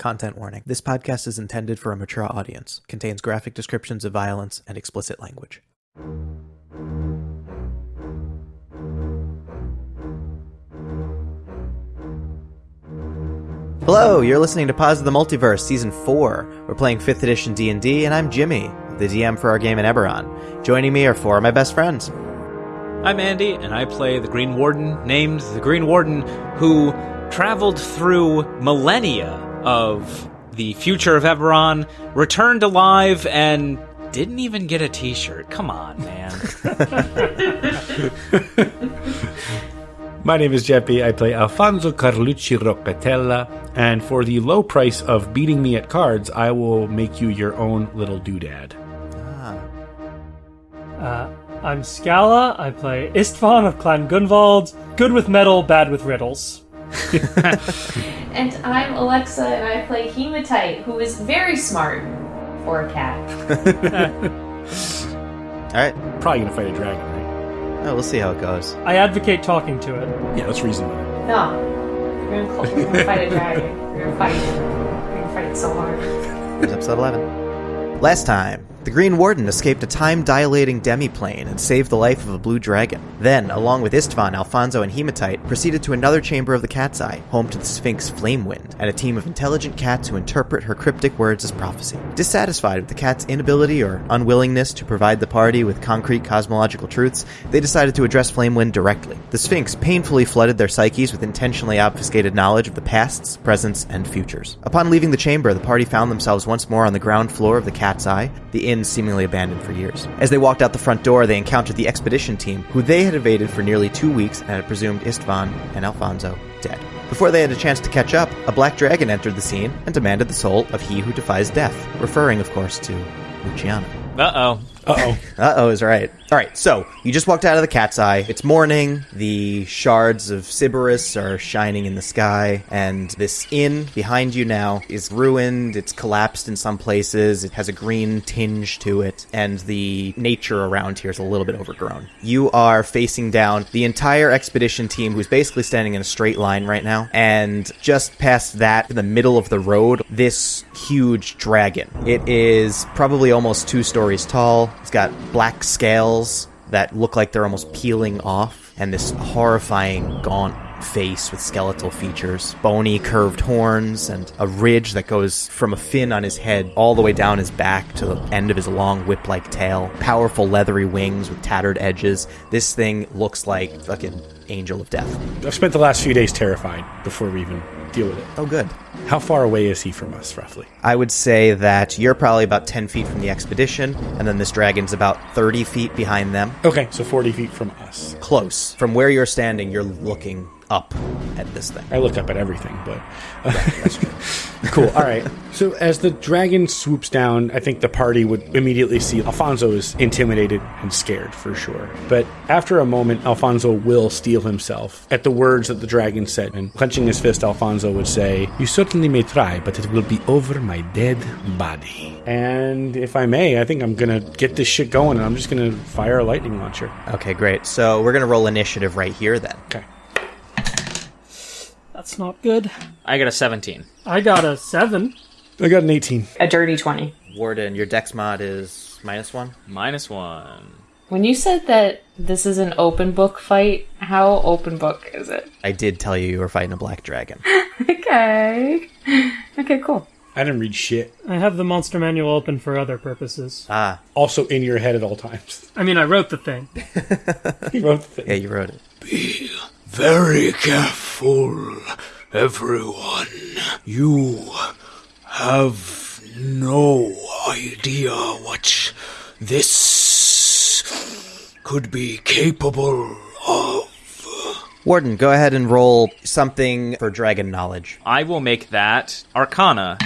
Content warning. This podcast is intended for a mature audience, contains graphic descriptions of violence and explicit language. Hello, you're listening to Pause of the Multiverse Season 4. We're playing 5th edition D&D and I'm Jimmy, the DM for our game in Eberron. Joining me are four of my best friends. I'm Andy, and I play the Green Warden, named the Green Warden, who traveled through millennia of the future of Eberron, returned alive, and didn't even get a T-shirt. Come on, man. My name is Jeppy. I play Alfonso Carlucci Roccatella, and for the low price of beating me at cards, I will make you your own little doodad. Uh, I'm Scala. I play Istvan of Clan Gunvald. Good with metal, bad with riddles. And I'm Alexa, and I play Hematite, who is very smart for a cat. All right. Probably gonna fight a dragon, right? Oh, we'll see how it goes. I advocate talking to it. Yeah, let's reason with it. No, we're gonna, call, we're gonna fight a dragon. We're gonna fight. We're gonna fight it so hard. Here's episode 11. Last time, the Green Warden escaped a time dilating demiplane and saved the life of a blue dragon. Then, along with Istvan, Alfonso, and Hematite, proceeded to another chamber of the Cat's Eye, home to the Sphinx Flamewind, and a team of intelligent cats who interpret her cryptic words as prophecy. Dissatisfied with the cat's inability or unwillingness to provide the party with concrete cosmological truths, they decided to address Flamewind directly. The Sphinx painfully flooded their psyches with intentionally obfuscated knowledge of the pasts, presents, and futures. Upon leaving the chamber, the party found themselves once more on the ground floor of the Cat's Eye, the inn seemingly abandoned for years. As they walked out the front door, they encountered the expedition team, who they had evaded for nearly two weeks and had presumed Istvan and Alfonso dead. Before they had a chance to catch up, a black dragon entered the scene and demanded the soul of he who defies death, referring, of course, to Luciano. Uh-oh. Uh oh. Uh oh is right. All right, so you just walked out of the cat's eye. It's morning. The shards of Siberys are shining in the sky, and this inn behind you now is ruined. It's collapsed in some places. It has a green tinge to it, and the nature around here is a little bit overgrown. You are facing down the entire expedition team, who's basically standing in a straight line right now, and just past that, in the middle of the road, this huge dragon. It is probably almost two stories tall. It's got black scales that look like they're almost peeling off, and this horrifying, gaunt face with skeletal features, bony, curved horns, and a ridge that goes from a fin on his head all the way down his back to the end of his long whip like tail. Powerful, leathery wings with tattered edges. This thing looks like fucking angel of death. I've spent the last few days terrified before we even deal with it. Oh, good. How far away is he from us, roughly? I would say that you're probably about 10 feet from the expedition, and then this dragon's about 30 feet behind them. Okay, so 40 feet from us. Close. From where you're standing, you're looking up at this thing. I look up at everything, but cool. All right. So as the dragon swoops down, I think the party would immediately see Alfonso is intimidated and scared for sure. But after a moment, Alfonso will steel himself at the words that the dragon said, and clenching his fist, Alfonso would say, "You certainly may try, but it will be over my dead body." And if I may, I think I'm gonna get this shit going, and I'm just gonna fire a lightning launcher. Okay, great. So we're going to roll initiative right here then. Okay. That's not good. I got a 17. I got a seven. I got an 18. A dirty 20. Warden, your dex mod is minus one. Minus one. When you said that this is an open book fight, how open book is it? I did tell you you were fighting a black dragon. Okay. Okay, cool. I didn't read shit. I have the monster manual open for other purposes. ah, Also in your head at all times. I mean, I wrote the thing. He wrote the thing. yeah, you wrote it. Very careful, everyone. You have no idea what this could be capable of. Warden, go ahead and roll something for dragon knowledge. I will make that Arcana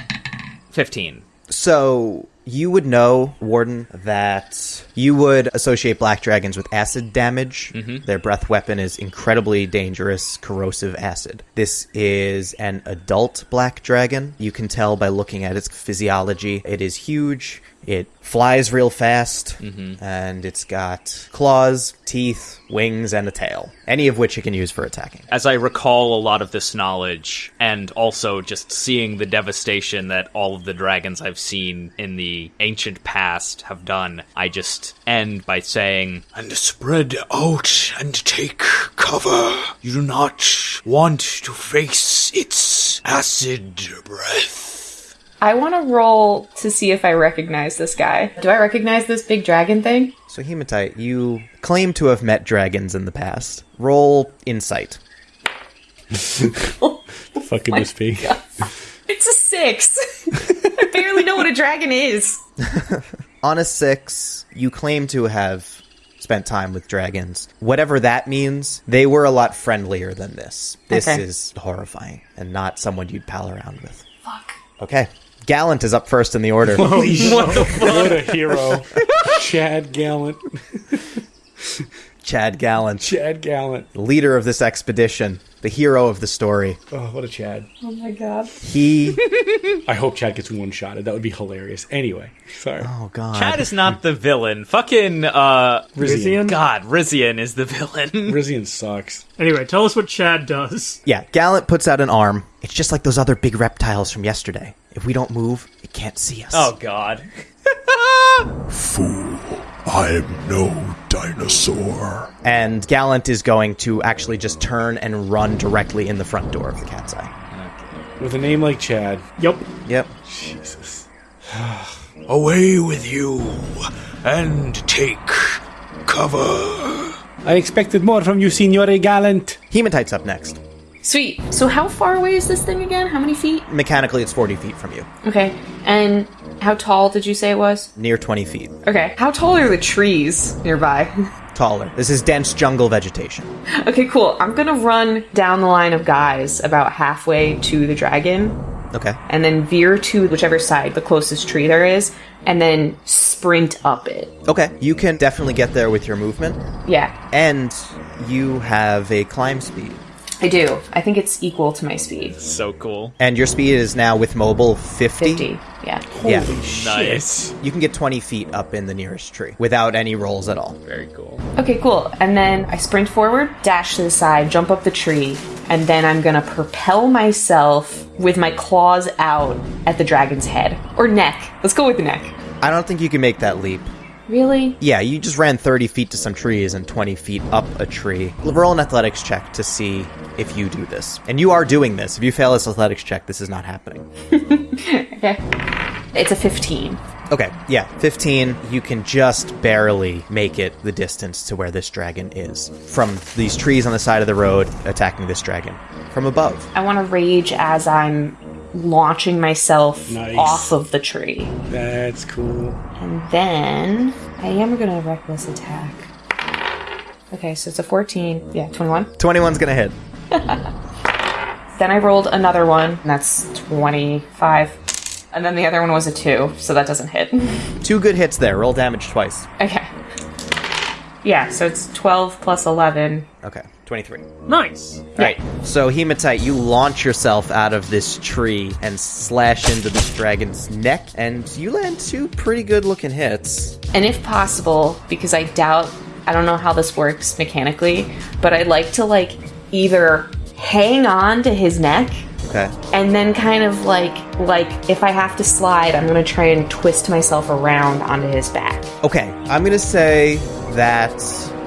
15. So You would know, Warden, that you would associate black dragons with acid damage. Mm-hmm. Their breath weapon is incredibly dangerous, corrosive acid. This is an adult black dragon. You can tell by looking at its physiology. It is huge. It flies real fast, mm-hmm. and it's got claws, teeth, wings, and a tail. Any of which it can use for attacking. As I recall a lot of this knowledge, and also just seeing the devastation that all of the dragons I've seen in the ancient past have done, I just end by saying, And spread out and take cover. You do not want to face its acid breath. I want to roll to see if I recognize this guy. Do I recognize this big dragon thing? So, Hematite, you claim to have met dragons in the past. Roll insight. Fuck could this be? Oh it's a six. I barely know what a dragon is. On a six, you claim to have spent time with dragons. Whatever that means, they were a lot friendlier than this. This Okay. is horrifying and not someone you'd pal around with. Fuck. Okay. Gallant is up first in the order. what a hero. Chad Gallant. Chad Gallant, Chad Gallant. leader of this expedition, the hero of the story. Oh, what a Chad. Oh my god. He. I hope Chad gets one shotted. That would be hilarious. Anyway, sorry. Oh, God. Chad is not the villain. Fucking, uh, Rizian. God, Rizian is the villain. Rizian sucks. Anyway, tell us what Chad does. Yeah, Gallant puts out an arm. It's just like those other big reptiles from yesterday. If we don't move, it can't see us. oh, God. Fool, I am no dinosaur. And Gallant is going to actually just turn and run directly in the front door of the cat's eye. With a name like Chad. Yep. Yep. Jesus. Away with you and take cover. I expected more from you, Signore Gallant. Hematite's up next. Sweet. So how far away is this thing again? How many feet? Mechanically, it's 40 feet from you. Okay. And how tall did you say it was? Near 20 feet. Okay. How tall are the trees nearby? Taller. This is dense jungle vegetation. okay, cool. I'm gonna run down the line of guys about halfway to the dragon, Okay. and then veer to whichever side the closest tree there is, and then sprint up it. Okay. You can definitely get there with your movement. Yeah, And you have a climb speed. I do. I think it's equal to my speed. So cool. And your speed is now with mobile 50. 50. Yeah. Yeah. Nice. You can get 20 feet up in the nearest tree without any rolls at all. Very cool. Okay, cool. And then I sprint forward, dash to the side, jump up the tree, and then I'm gonna propel myself with my claws out at the dragon's head. Or neck. Let's go with the neck. I don't think you can make that leap. Really? Yeah, you just ran 30 feet to some trees and 20 feet up a tree. Roll an athletics check to see if you do this. And you are doing this. If you fail this athletics check, this is not happening. Okay. It's a 15. Okay, yeah, 15. You can just barely make it the distance to where this dragon is. From these trees on the side of the road, attacking this dragon. From above. I want to rage as I'm launching myself Nice. off of the tree. That's cool. And then I am going to reckless attack. Okay, so it's a 14. Yeah, 21. 21's gonna hit. Then I rolled another one, and that's 25. And then the other one was a 2, so that doesn't hit. Two good hits there. Roll damage twice. okay. Yeah, so it's 12 plus 11. Okay, 23. Nice. Right. so Hematite, you launch yourself out of this tree and slash into this dragon's neck, and you land two pretty good looking hits. And if possible, because I doubt, I don't know how this works mechanically, but I'd like to, like, either hang on to his neck Okay. and then kind of like like if I have to slide, I'm gonna try and twist myself around onto his back. Okay, I'm gonna say that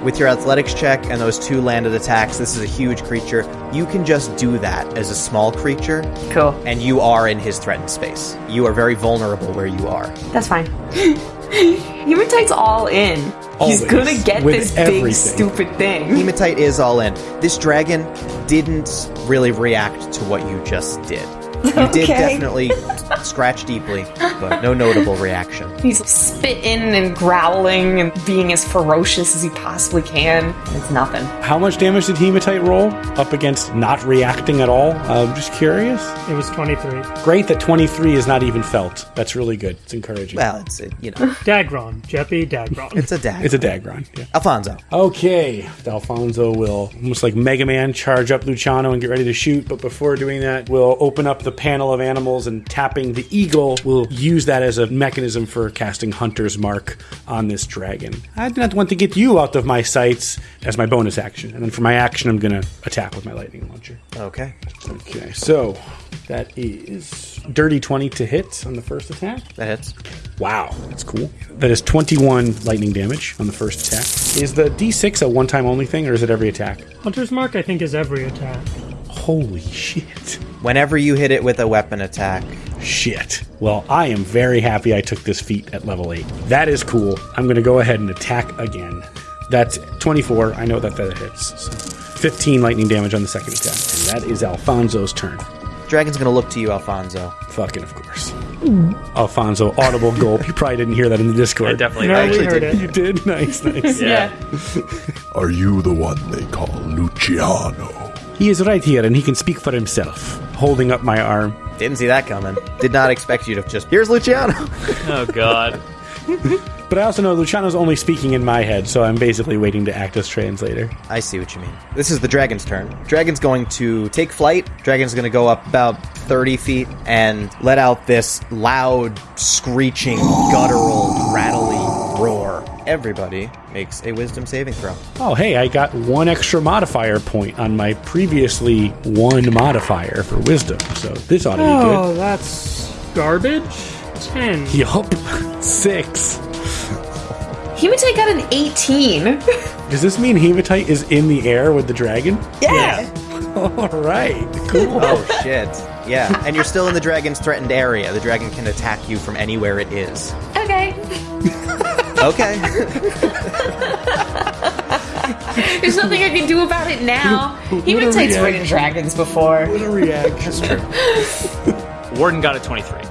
with your athletics check and those two landed attacks, this is a huge creature. You can just do that as a small creature, Cool. and you are in his threatened space. You are very vulnerable where you are. That's fine. Hematite's all in. He's gonna get With this big stupid thing. Hematite is all in. This dragon didn't really react to what you just did. You did definitely scratch deeply, but no notable reaction. He's spitting and growling and being as ferocious as he possibly can. It's nothing. How much damage did Hematite roll up against not reacting at all? Uh, I'm just curious. It was 23. Great that 23 is not even felt. That's really good. It's encouraging. Well, it's it, you know, Dagron. Jeppy Dagron. it's a dag. it's a Dagron. Yeah. Alfonso. Okay, Alfonso will almost like Mega Man charge up Luciano and get ready to shoot. But before doing that, we'll open up the panel of animals and tapping the eagle will use that as a mechanism for casting Hunter's Mark on this dragon. I do not want to get you out of my sights as my bonus action, and then for my action, I'm going to attack with my lightning launcher. Okay. Okay, so that is dirty 20 to hit on the first attack. That hits. Wow, that's cool. That is 21 lightning damage on the first attack. Is the d6 a one time only thing, or is it every attack? Hunter's Mark, I think, is every attack. Holy shit. Whenever you hit it with a weapon attack, Shit. Well, I am very happy I took this feat at level 8. That is cool. I'm going to go ahead and attack again. That's 24. I know that that hits. So 15 lightning damage on the second attack. And that is Alfonso's turn. dragon's gonna look to you, Alfonso. Fucking, of course. Alfonso, audible gulp. You probably didn't hear that in the Discord. I definitely No, we actually heard did. it. You did? Nice, nice. Yeah. Are you the one they call Luciano? He is right here and he can speak for himself. Holding up my arm. Didn't see that coming. Did not expect you to just. Here's Luciano. Oh god. But I also know Luciano's only speaking in my head, so I'm basically waiting to act as translator. I see what you mean. This is the dragon's turn. Dragon's going to take flight. Dragon's going to go up about 30 feet and let out this loud, screeching, guttural, rattly roar. Everybody makes a wisdom saving throw. Oh, hey, I got one extra modifier point on my previously one modifier for wisdom, so this ought to be good. Oh, that's garbage. 10. good. Yup. Six. Hematite got an 18. Does this mean Hematite is in the air with the dragon? yeah. All right. Cool. Oh, shit. Yeah, and you're still in the dragon's threatened area. The dragon can attack you from anywhere it is. Okay. Okay. There's nothing I can do about it now. He Hematite's reaction. ridden dragons before. a reaction. Warden got a 23.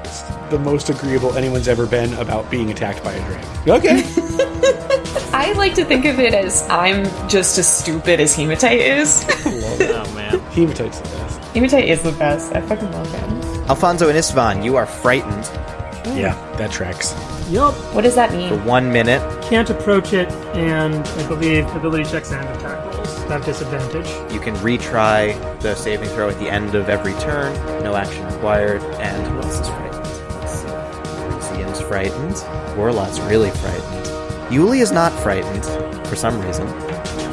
the most agreeable anyone's ever been about being attacked by a dragon. Okay. I like to think of it as I'm just as stupid as Hematite is. Oh man. Hematite's the best. Hematite is the best. I fucking love him. Alfonso and Istvan, you are frightened Yeah, that tracks. Yup. What does that for mean? one minute. Can't approach it, and I believe ability checks and attack rolls have disadvantage. You can retry the saving throw at the end of every turn. No action required. And who else is frightened? Let's see. Lucian's frightened. Warlot's really frightened. Yuli is not frightened for some reason.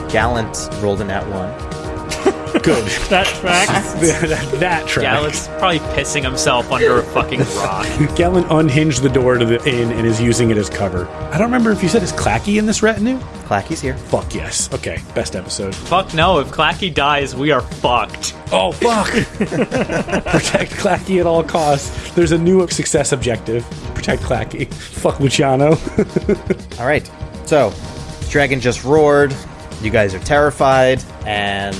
Gallant rolled in at one. Good. That tracks. that, that tracks. Gallant's probably pissing himself under a fucking rock. Gallant unhinged the door to the inn and is using it as cover. I don't remember if you said it's Clacky in this retinue. Clacky's here. Fuck yes. Okay, best episode. Fuck no, if Clacky dies, we are fucked. Oh fuck! Protect Clacky at all costs. There's a new success objective. Protect Clacky. Fuck Luciano. All right. So, dragon just roared. You guys are terrified, and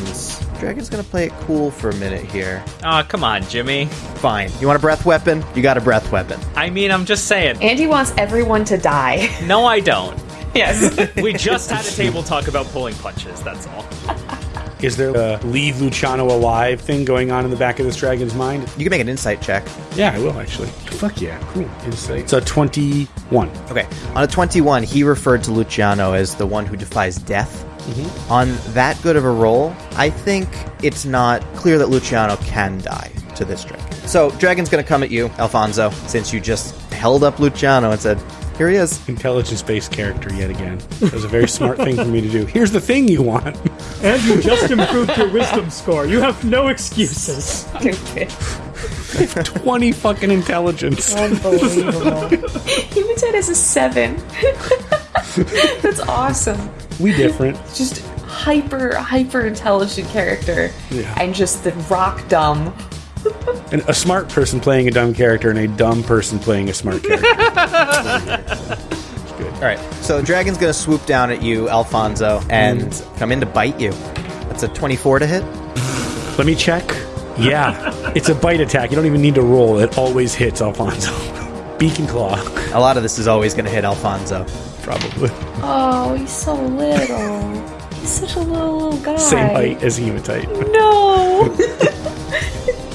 dragon's gonna play it cool for a minute here. Aw, come on, Jimmy. Fine. You want a breath weapon? You got a breath weapon. I mean, I'm just saying. Andy wants everyone to die. No, I don't. yes. We just had a table talk about pulling punches, that's all. Is there a leave Luciano alive thing going on in the back of this dragon's mind? You can make an insight check. Yeah, I will actually. Fuck yeah, cool. Insight. It's a 21. Okay. On a 21, he referred to Luciano as the one who defies death. Mm-hmm. On that good of a roll, I think it's not clear that Luciano can die to this dragon. So, dragon's gonna come at you, Alfonso, since you just held up Luciano and said, Here he is. Intelligence-based character yet again. That was a very smart thing for me to do. Here's the thing you want. and you just improved your wisdom score. You have no excuses. Stupid. 20 fucking intelligence. Unbelievable. Hematite is a seven. That's awesome. We different. Just hyper, hyper intelligent character. Yeah. And just the rock dumb. And a smart person playing a dumb character and a dumb person playing a smart character. Good. All right. So, dragon's gonna swoop down at you, Alfonso, and mm. come in to bite you. That's a 24 to hit. Let me check. Yeah, it's a bite attack. You don't even need to roll. It always hits Alfonso. Beacon Claw, A lot of this is always going to hit Alfonso. probably. Oh, he's so little. He's such a little, little guy. Same height as Hematite. No.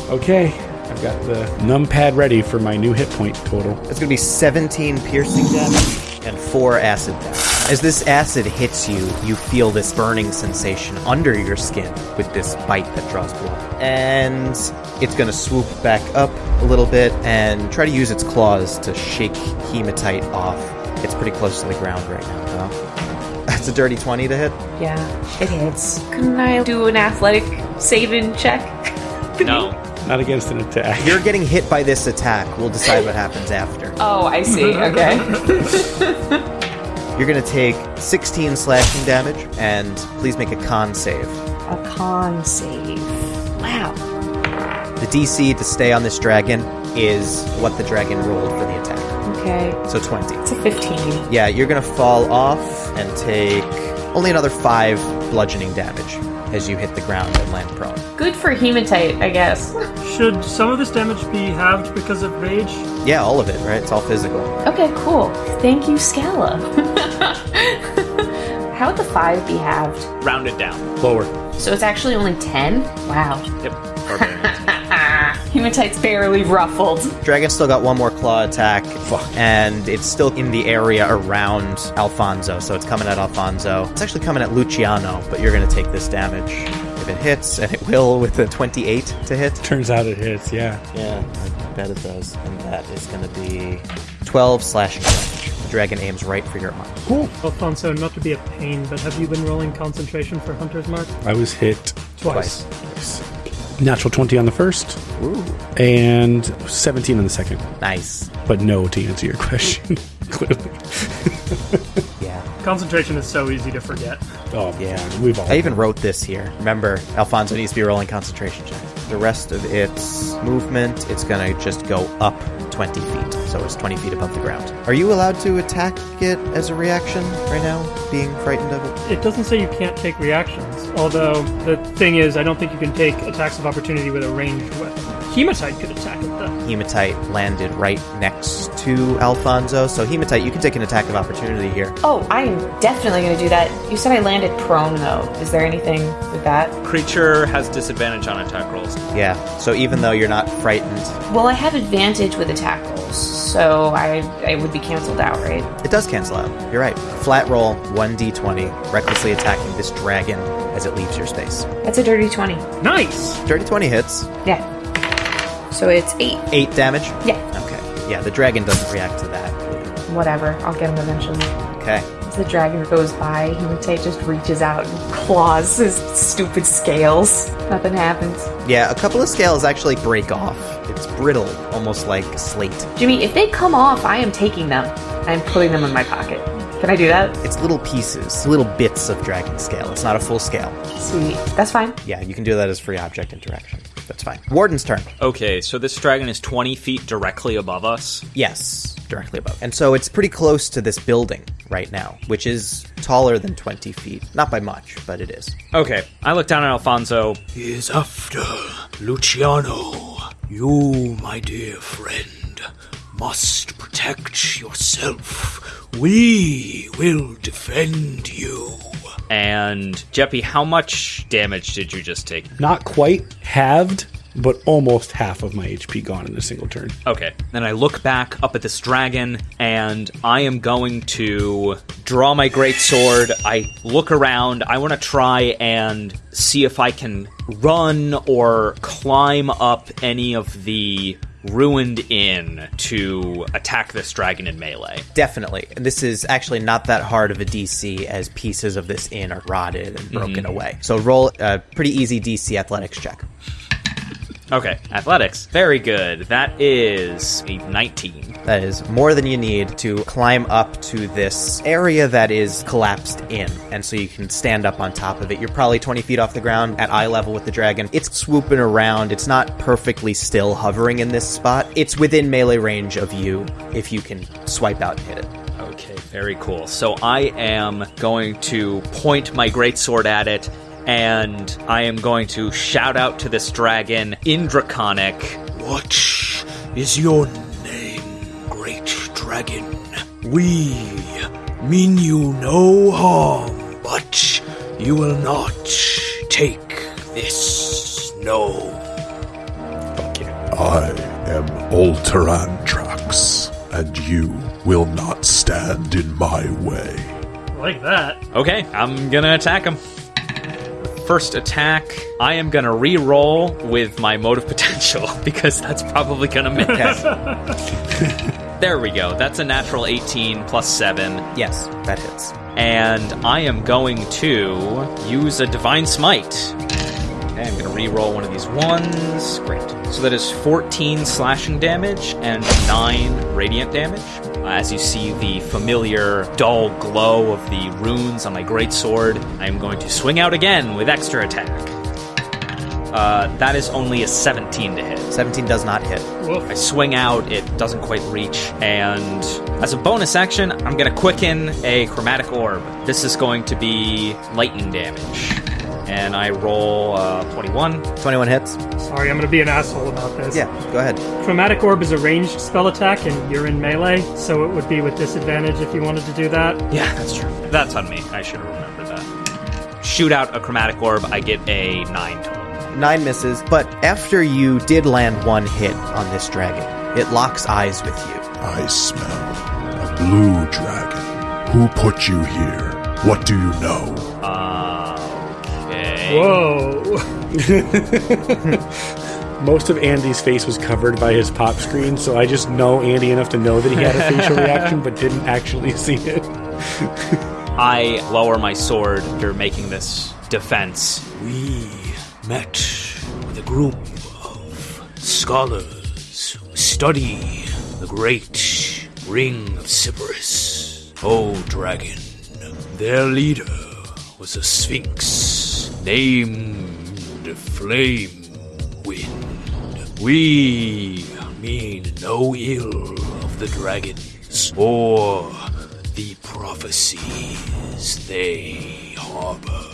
Okay, I've got the numpad ready for my new hit point total. It's going to be 17 piercing damage and 4 acid damage. As this acid hits you, you feel this burning sensation under your skin with this bite that draws blood. And it's going to swoop back up a little bit and try to use its claws to shake hematite off. It's pretty close to the ground right now, though. That's a dirty 20 to hit. yeah, it hits. Couldn't I do an athletic saving check? No. Not against an attack. You're getting hit by this attack. We'll decide what happens after. Oh, I see. Okay. You're going to take 16 slashing damage, and please make a con save. a con save. Wow. The DC to stay on this dragon is what the dragon rolled for the attack. Okay. So 20. It's a 15. Yeah, you're going to fall off and take only another 5 bludgeoning damage as you hit the ground and land prone. Good for hematite, I guess. Should some of this damage be halved because of rage? Yeah, all of it, right? It's all physical. Okay, cool. Thank you, Scala. How would the five be halved? Rounded down. Lower. So it's actually only 10? Wow. Yep. Barbarian. Hematite's barely ruffled. Dragon still got one more claw attack, and it's still in the area around Alfonso, so it's coming at Alfonso. It's actually coming at Luciano, but you're going to take this damage if it hits, and it will with a 28 to hit. Turns out it hits, yeah. Yeah, I bet it does. And that is going to be 12 slashing damage. Dragon aims right for your arm. Cool. Alfonso, not to be a pain, but have you been rolling concentration for Hunter's Mark? I was hit Twice. Twice. Natural 20 on the first Ooh. and 17 on the second. Nice. But no to answer your question. Clearly. Yeah. Concentration is so easy to forget. Oh, Yeah. We've all. I even wrote this here. Remember, Alfonso needs to be rolling concentration checks. The rest of its movement, it's going to just go up 20 feet. So it's 20 feet above the ground. Are you allowed to attack it as a reaction right now, being frightened of it? It doesn't say you can't take reactions, although the thing is, I don't think you can take attacks of opportunity with a ranged weapon. Hematite could attack it, though. Hematite landed right next to Alfonso. So, Hematite, you can take an attack of opportunity here. Oh, I'm definitely going to do that. You said I landed prone, though. Is there anything with that? Creature has disadvantage on attack rolls. Yeah. So, even though you're not frightened, Well, I have advantage with attack rolls, so I, I would be canceled out, right? it does cancel out. You're right. Flat roll, 1d20, recklessly attacking this dragon as it leaves your space. That's a dirty 20. Nice! Dirty 20 hits. Yeah. So it's 8. 8 damage. Yeah. Okay. Yeah, the dragon doesn't react to that. Whatever. I'll get him eventually. Okay. As the dragon goes by, Hematite just reaches out and claws his stupid scales. Nothing happens. Yeah, a couple of scales actually break off. It's brittle, almost like slate. Jimmy, if they come off, I am taking them. I'm putting them in my pocket. Can I do that? It's little pieces, little bits of dragon scale. It's not a full scale. Sweet. That's fine. Yeah, you can do that as free object interaction. That's fine. Warden's turn. Okay, so this dragon is 20 feet directly above us. Yes, directly above. And so it's pretty close to this building right now, which is taller than 20 feet. Not by much, but it is. Okay, I look down at Alfonso. He is after Luciano. You, my dear friend, must protect yourself. We will defend you. And Jeppy, how much damage did you just take? Not quite halved, but almost half of my HP gone in a single turn. Okay. Then I look back up at this dragon, and I am going to draw my great sword. I look around. I want to try and see if I can run or climb up any of the ruined inn to attack this dragon in melee. Definitely. And this is actually not that hard of a DC as pieces of this inn are rotted and broken mm-hmm. away. So roll a pretty easy DC athletics check. Okay, athletics. Very good. That is a 19. That is more than you need to climb up to this area that is collapsed in. And so you can stand up on top of it. You're probably 20 feet off the ground at eye level with the dragon. It's swooping around. It's not perfectly still hovering in this spot. It's within melee range of you if you can swipe out and hit it. Okay, very cool. So I am going to point my greatsword at it, and I am going to shout out to this dragon in Draconic. What is your name, great dragon. We mean you no harm, but you will not take this. No. Fuck you. I am Ulterantrax, and you will not stand in my way. Like that. Okay, I'm gonna attack him. First attack, I am gonna re-roll with my motive potential because that's probably gonna miss. there we go. That's a natural 18 plus 7. Yes, that hits. And I am going to use a Divine Smite. Okay, I'm going to re-roll one of these ones. Great. So that is 14 slashing damage and 9 radiant damage. Uh, As you see the familiar dull glow of the runes on my greatsword, I am going to swing out again with extra attack. Uh, that is only a 17 to hit. 17 does not hit. I swing out, it doesn't quite reach, and as a bonus action, I'm going to quicken a chromatic orb. This is going to be lightning damage. And I roll uh, 21. 21 hits. Sorry, I'm gonna be an asshole about this. Yeah, go ahead. Chromatic Orb is a ranged spell attack, and you're in melee, so it would be with disadvantage if you wanted to do that. Yeah, that's true. That's on me. I should have remembered that. Shoot out a chromatic orb, I get a 9 total. Nine misses, but after you did land one hit on this dragon, it locks eyes with you. I smell a blue dragon. Who put you here? What do you know? Okay. Whoa! Most of Andy's face was covered by his pop screen, so I just know Andy enough to know that he had a facial reaction, but didn't actually see it. I lower my sword after making this defense. We met with a group of scholars who study the great ring of Siberys. Oh, dragon. Their leader was a sphinx named Flame Wind. We mean no ill of the dragons or the prophecies they harbor.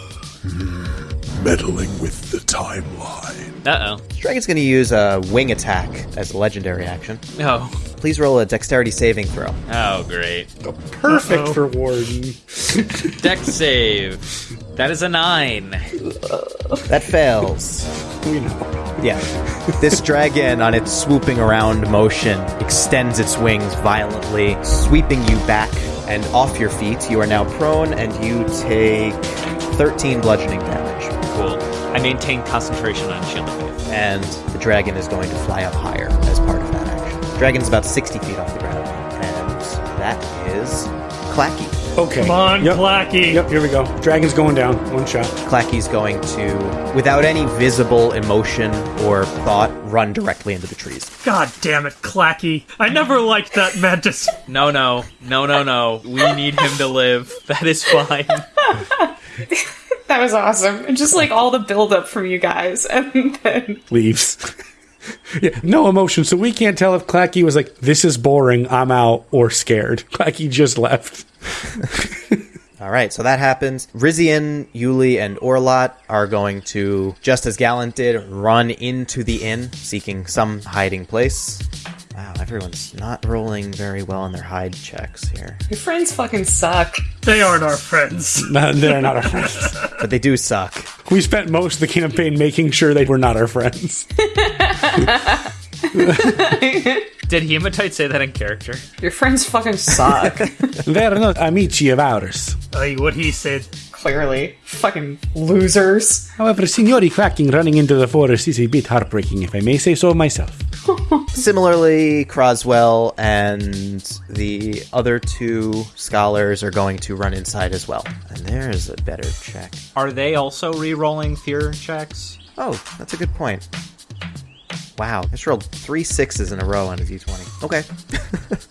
Meddling with the timeline. Uh This dragon's going to use a wing attack as a legendary action. oh. Please roll a dexterity saving throw. Oh, great. Perfect Uh-oh. for Warden. Deck save. That is a 9. That fails. We know. Yeah. This dragon, on its swooping around motion, extends its wings violently, sweeping you back and off your feet. You are now prone, and you take 13 bludgeoning damage. Cool. I maintain concentration on shield of faith. And the dragon is going to fly up higher as part of that action. Dragon's about 60 feet off the ground, and that is Clacky. Okay. Come on, Yep. Clacky. Yep, here we go. Dragon's going down. One shot. Clacky's going to, without any visible emotion or thought, run directly into the trees. God damn it, Clacky. I never liked that mantis. No, no. No, no, no. We need him to live. That is fine. That was awesome. And just like all the buildup from you guys, and then Leaves. Yeah, no emotion. So we can't tell if Clacky was like, this is boring, I'm out, or scared. Clacky just left. All right, so that happens. Rizian, Yuli, and Orlot are going to, just as Gallant did, run into the inn, seeking some hiding place. Wow, everyone's not rolling very well on their hide checks here. your friends fucking suck. They aren't our friends. No, they're not our friends. But they do suck. We spent most of the campaign making sure they were not our friends. Did Hematite say that in character? Your friends fucking suck. They're not amici of ours. Aye, what he said. Clearly, fucking losers. However, Signori Cracking running into the forest is a bit heartbreaking, if I may say so myself. Similarly, Croswell and the other two scholars are going to run inside as well. And there's a better check. Are they also re-rolling fear checks? Oh, that's a good point. Wow, I just rolled three sixes in a row on a d20. Okay.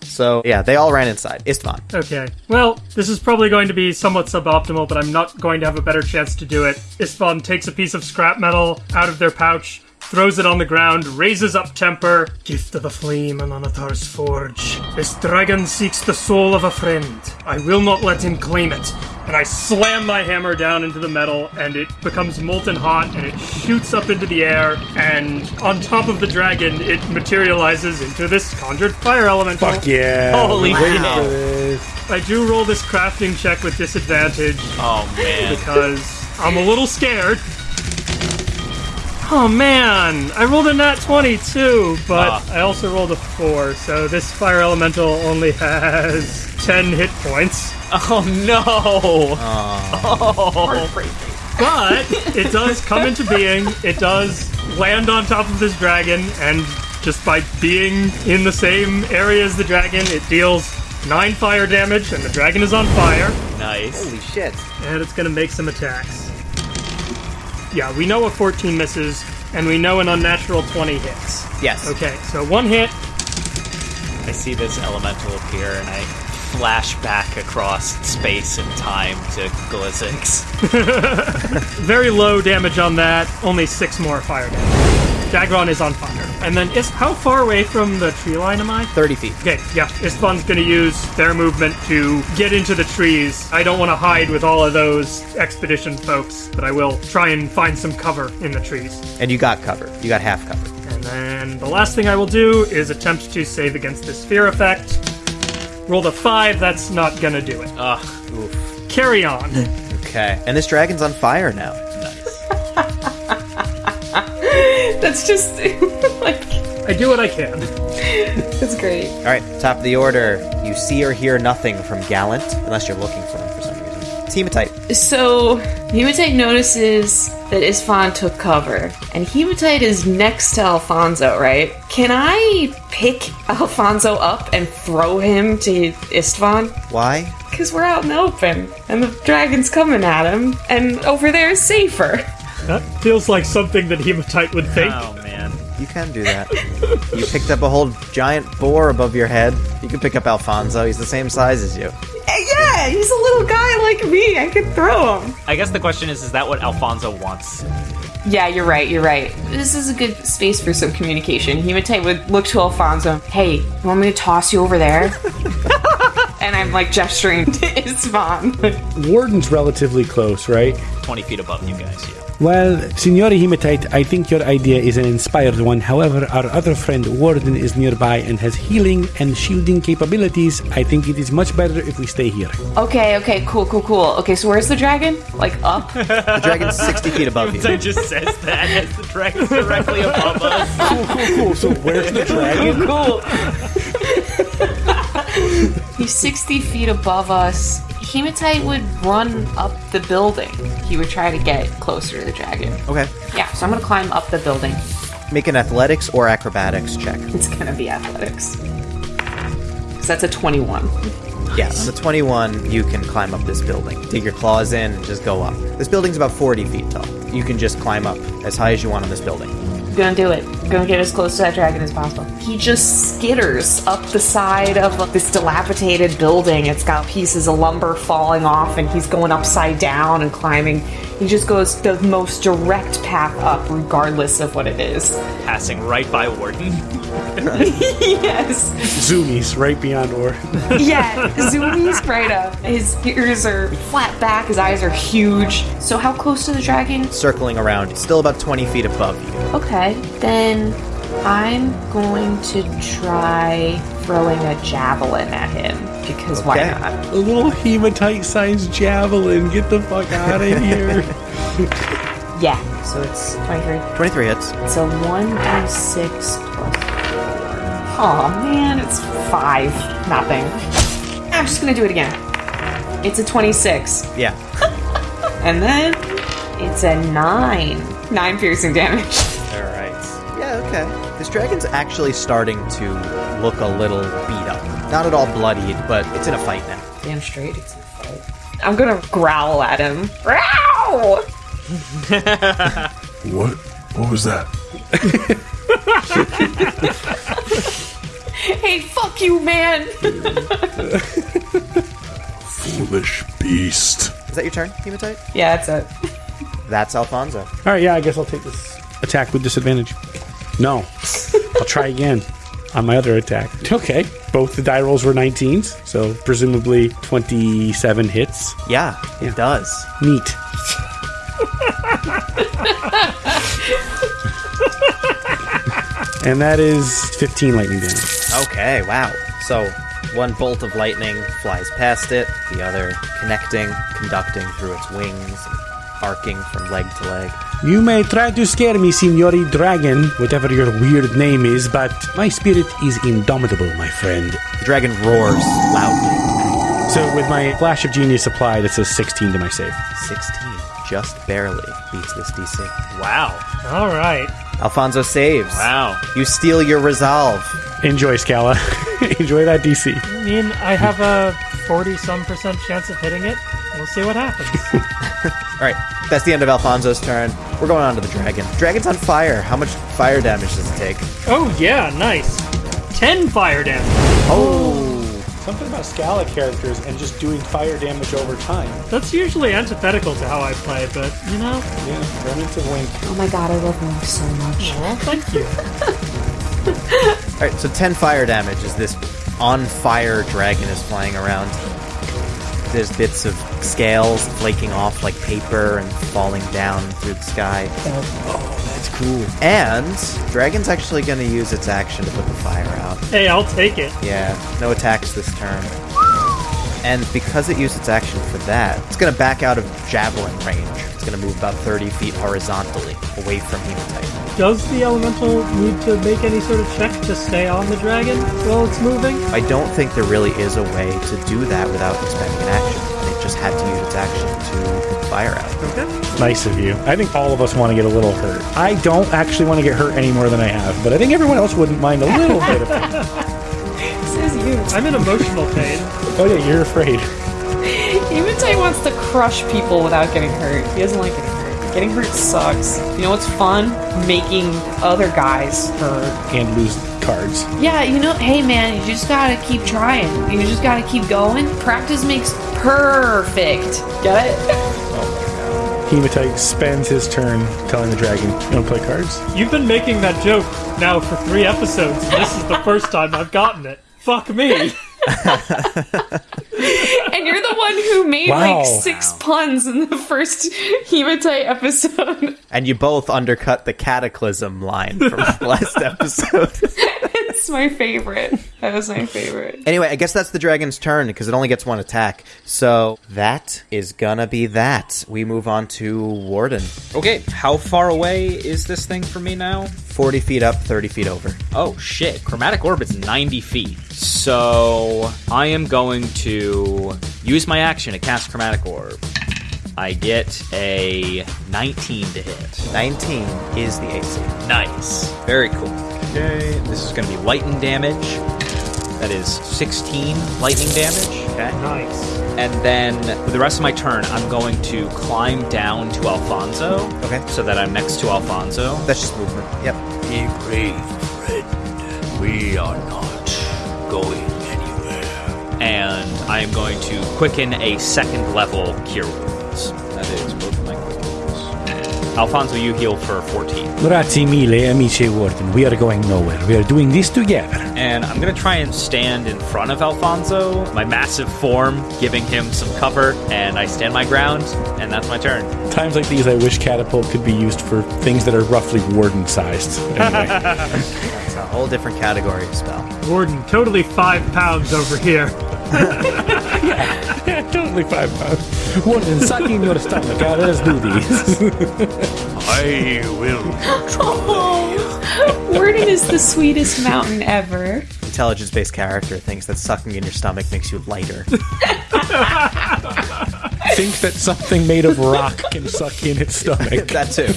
so, yeah, they all ran inside. Istvan. Okay. Well, this is probably going to be somewhat suboptimal, but I'm not going to have a better chance to do it. Istvan takes a piece of scrap metal out of their pouch, throws it on the ground, raises up temper. Gift of the flame and Onatar's forge. This dragon seeks the soul of a friend. I will not let him claim it. and I slam my hammer down into the metal, and it becomes molten hot, and it shoots up into the air, and on top of the dragon, it materializes into this conjured fire elemental. Fuck yeah. Holy Waiting wow. I do roll this crafting check with disadvantage Oh man. because I'm a little scared. Oh man, I rolled a nat 22, but Ah. I also rolled a 4, so this fire elemental only has 10 hit points. Oh no. Oh. oh. But it does come into being, it does land on top of this dragon, and just by being in the same area as the dragon, it deals 9 fire damage, and the dragon is on fire. Nice. Holy shit. and it's going to make some attacks. Yeah, we know a 14 misses, and we know an unnatural 20 hits. Yes. Okay, so one hit, I see this elemental appear and I flash back across space and time to Glizzix. very low damage on that, only six more fire damage. Dagron is on fire. And then, is how far away from the tree line am I? 30 feet. Okay, yeah, Istvan's gonna use their movement to get into the trees. I don't want to hide with all of those expedition folks, but I will try and find some cover in the trees. And you got cover. You got half cover. And then the last thing I will do is attempt to save against this fear effect. Roll a five, that's not gonna do it. Ugh. Oof. Carry on. Okay. And this dragon's on fire now. That's just like I do what I can. it's great. All right, top of the order. You see or hear nothing from Gallant, unless you're looking for him for some reason. It's Hematite. So Hematite notices that Istvan took cover, and Hematite is next to Alfonso, right? Can I pick Alfonso up and throw him to Istvan? Why? Because we're out in the open, and the dragon's coming at him, and over there is safer. That feels like something that Hematite would think. Oh man. You can do that. you picked up a whole giant boar above your head. You can pick up Alfonso. He's the same size as you. Yeah, he's a little guy like me. I could throw him. I guess the question is, is that what Alfonso wants? Yeah, you're right, you're right. This is a good space for some communication. Hematite would look to Alfonso. Hey, you want me to toss you over there? and I'm like gesturing to Istvan. Warden's relatively close, right? 20 feet above you guys, yeah. Well, Signore Hematite, I think your idea is an inspired one. However, our other friend Warden is nearby and has healing and shielding capabilities. I think it is much better if we stay here. okay, okay, cool, cool, cool. Okay, so where's the dragon? Like up? The dragon's 60 feet above you. I just says that as the dragon's directly above us. Cool, cool, cool. So where's the dragon? cool. He's 60 feet above us. Hematite would run up the building. He would try to get closer to the dragon. Okay. Yeah, so I'm gonna climb up the building. Make an athletics or acrobatics check. It's gonna be athletics. Because that's a 21. Yes, a 21, you can climb up this building. Dig your claws in and just go up. This building's about 40 feet tall. You can just climb up as high as you want on this building. Gonna do it. Gonna get as close to that dragon as possible. He just skitters up the side of this dilapidated building. It's got pieces of lumber falling off, and he's going upside down and climbing. He just goes the most direct path up, regardless of what it is. Passing right by Warden. yes. Zoomies right beyond or. Yeah, zoomies right up. His ears are flat back, his eyes are huge. So, how close to the dragon? Circling around, still about 20 feet above you. Okay, then I'm going to try throwing a javelin at him because why not? A little hematite sized javelin. Get the fuck out of here. Yeah, so it's 23. 23 hits. It's a 1d6 plus 4. Oh man, it's 5. Nothing. I'm just gonna do it again. It's a 26. Yeah. And then it's a 9. 9 piercing damage. Alright. Yeah, okay. This dragon's actually starting to look a little beat up. Not at all bloodied, but it's in a fight now. Damn straight, it's in a fight. I'm gonna growl at him. Growl! What? What was that? Hey, fuck you, man! Foolish beast. Is that your turn, Hematite? yeah, that's it. That's Alfonso. All right, yeah, I guess I'll take this attack with disadvantage. No, I'll try again. on my other attack. Okay, both the die rolls were 19s, so presumably 27 hits. Yeah, it does. Neat. and that is 15 lightning damage. Okay, wow. So one bolt of lightning flies past it, the other connecting, conducting through its wings, arcing from leg to leg. You may try to scare me, Signori Dragon, whatever your weird name is, but my spirit is indomitable, my friend. The dragon roars loudly. So, with my Flash of Genius applied, it's a 16 to my save. 16 just barely beats this DC. Wow. All right. Alfonso saves. Wow. You steal your resolve. Enjoy, Scala. Enjoy that DC. I mean, I have a 40 some percent chance of hitting it. We'll see what happens. All right, that's the end of Alfonso's turn. We're going on to the dragon. Dragon's on fire. How much fire damage does it take? oh, yeah, nice. 10 fire damage. Oh, Something about Scala characters and just doing fire damage over time. That's usually antithetical to how I play, but, you know, Yeah, remnants of Wink. Oh my god, I love him so much. well, thank you. all right. So 10 fire damage as this on fire dragon is flying around. There's bits of scales flaking off like paper and falling down through the sky. Oh, that's cool. And dragon's actually going to use its action to put the fire out. Hey, I'll take it. Yeah, no attacks this turn. And because it used its action for that, it's going to back out of javelin range. It's going to move about 30 feet horizontally away from Hematite. Does the elemental need to make any sort of check to stay on the dragon while it's moving? I don't think there really is a way to do that without expending an action. It just had to use its action to fire out. Okay. Nice of you. I think all of us want to get a little hurt. I don't actually want to get hurt any more than I have, but I think everyone else wouldn't mind a little bit of pain. Says you. I'm in emotional pain. Oh yeah, you're afraid. Hematite wants to crush people without getting hurt. He doesn't like getting hurt. Getting hurt sucks. You know what's fun? Making other guys hurt. And lose cards. Yeah, you know, hey man, you just gotta keep trying. You just gotta keep going. Practice makes perfect. Get it? Hematite spends his turn telling the dragon, "You want to play cards?" You've been making that joke now for three episodes, and this is the first time I've gotten it. Fuck me. And you're the one who made Wow. like six puns in the first Hematite episode. And you both undercut the cataclysm line from last episode. it's my favorite. That was my favorite. Anyway, I guess that's the dragon's turn because it only gets one attack. So that is gonna be that. We move on to Warden. Okay, how far away is this thing from me now? 40 feet up, 30 feet over. Oh shit, chromatic orbit's 90 feet. So I am going to use my action to cast chromatic orb. I get a 19 to hit. 19 is the AC. Nice. Very cool. Okay, this is going to be lightning damage. That is 16 lightning damage. Okay. nice. And then for the rest of my turn, I'm going to climb down to Alfonso. Okay. So that I'm next to Alfonso. That's just movement. Yep. Be brave, friend. We are not going anywhere. and I am going to quicken a second level cure wounds. That is Alfonso, you heal for 14. Grazie mille, amici Warden. We are going nowhere. We are doing this together. And I'm going to try and stand in front of Alfonso, my massive form, giving him some cover, and I stand my ground, and that's my turn. Times like these, I wish catapult could be used for things that are roughly warden sized. Anyway, whole different category of spell. Warden, totally five pounds over here. yeah, totally five pounds. Warden, suck in your stomach. Uh, let's do these. I will. Oh, Warden is the sweetest mountain ever. Intelligence based character thinks that sucking in your stomach makes you lighter. Think that something made of rock can suck in its stomach. that too.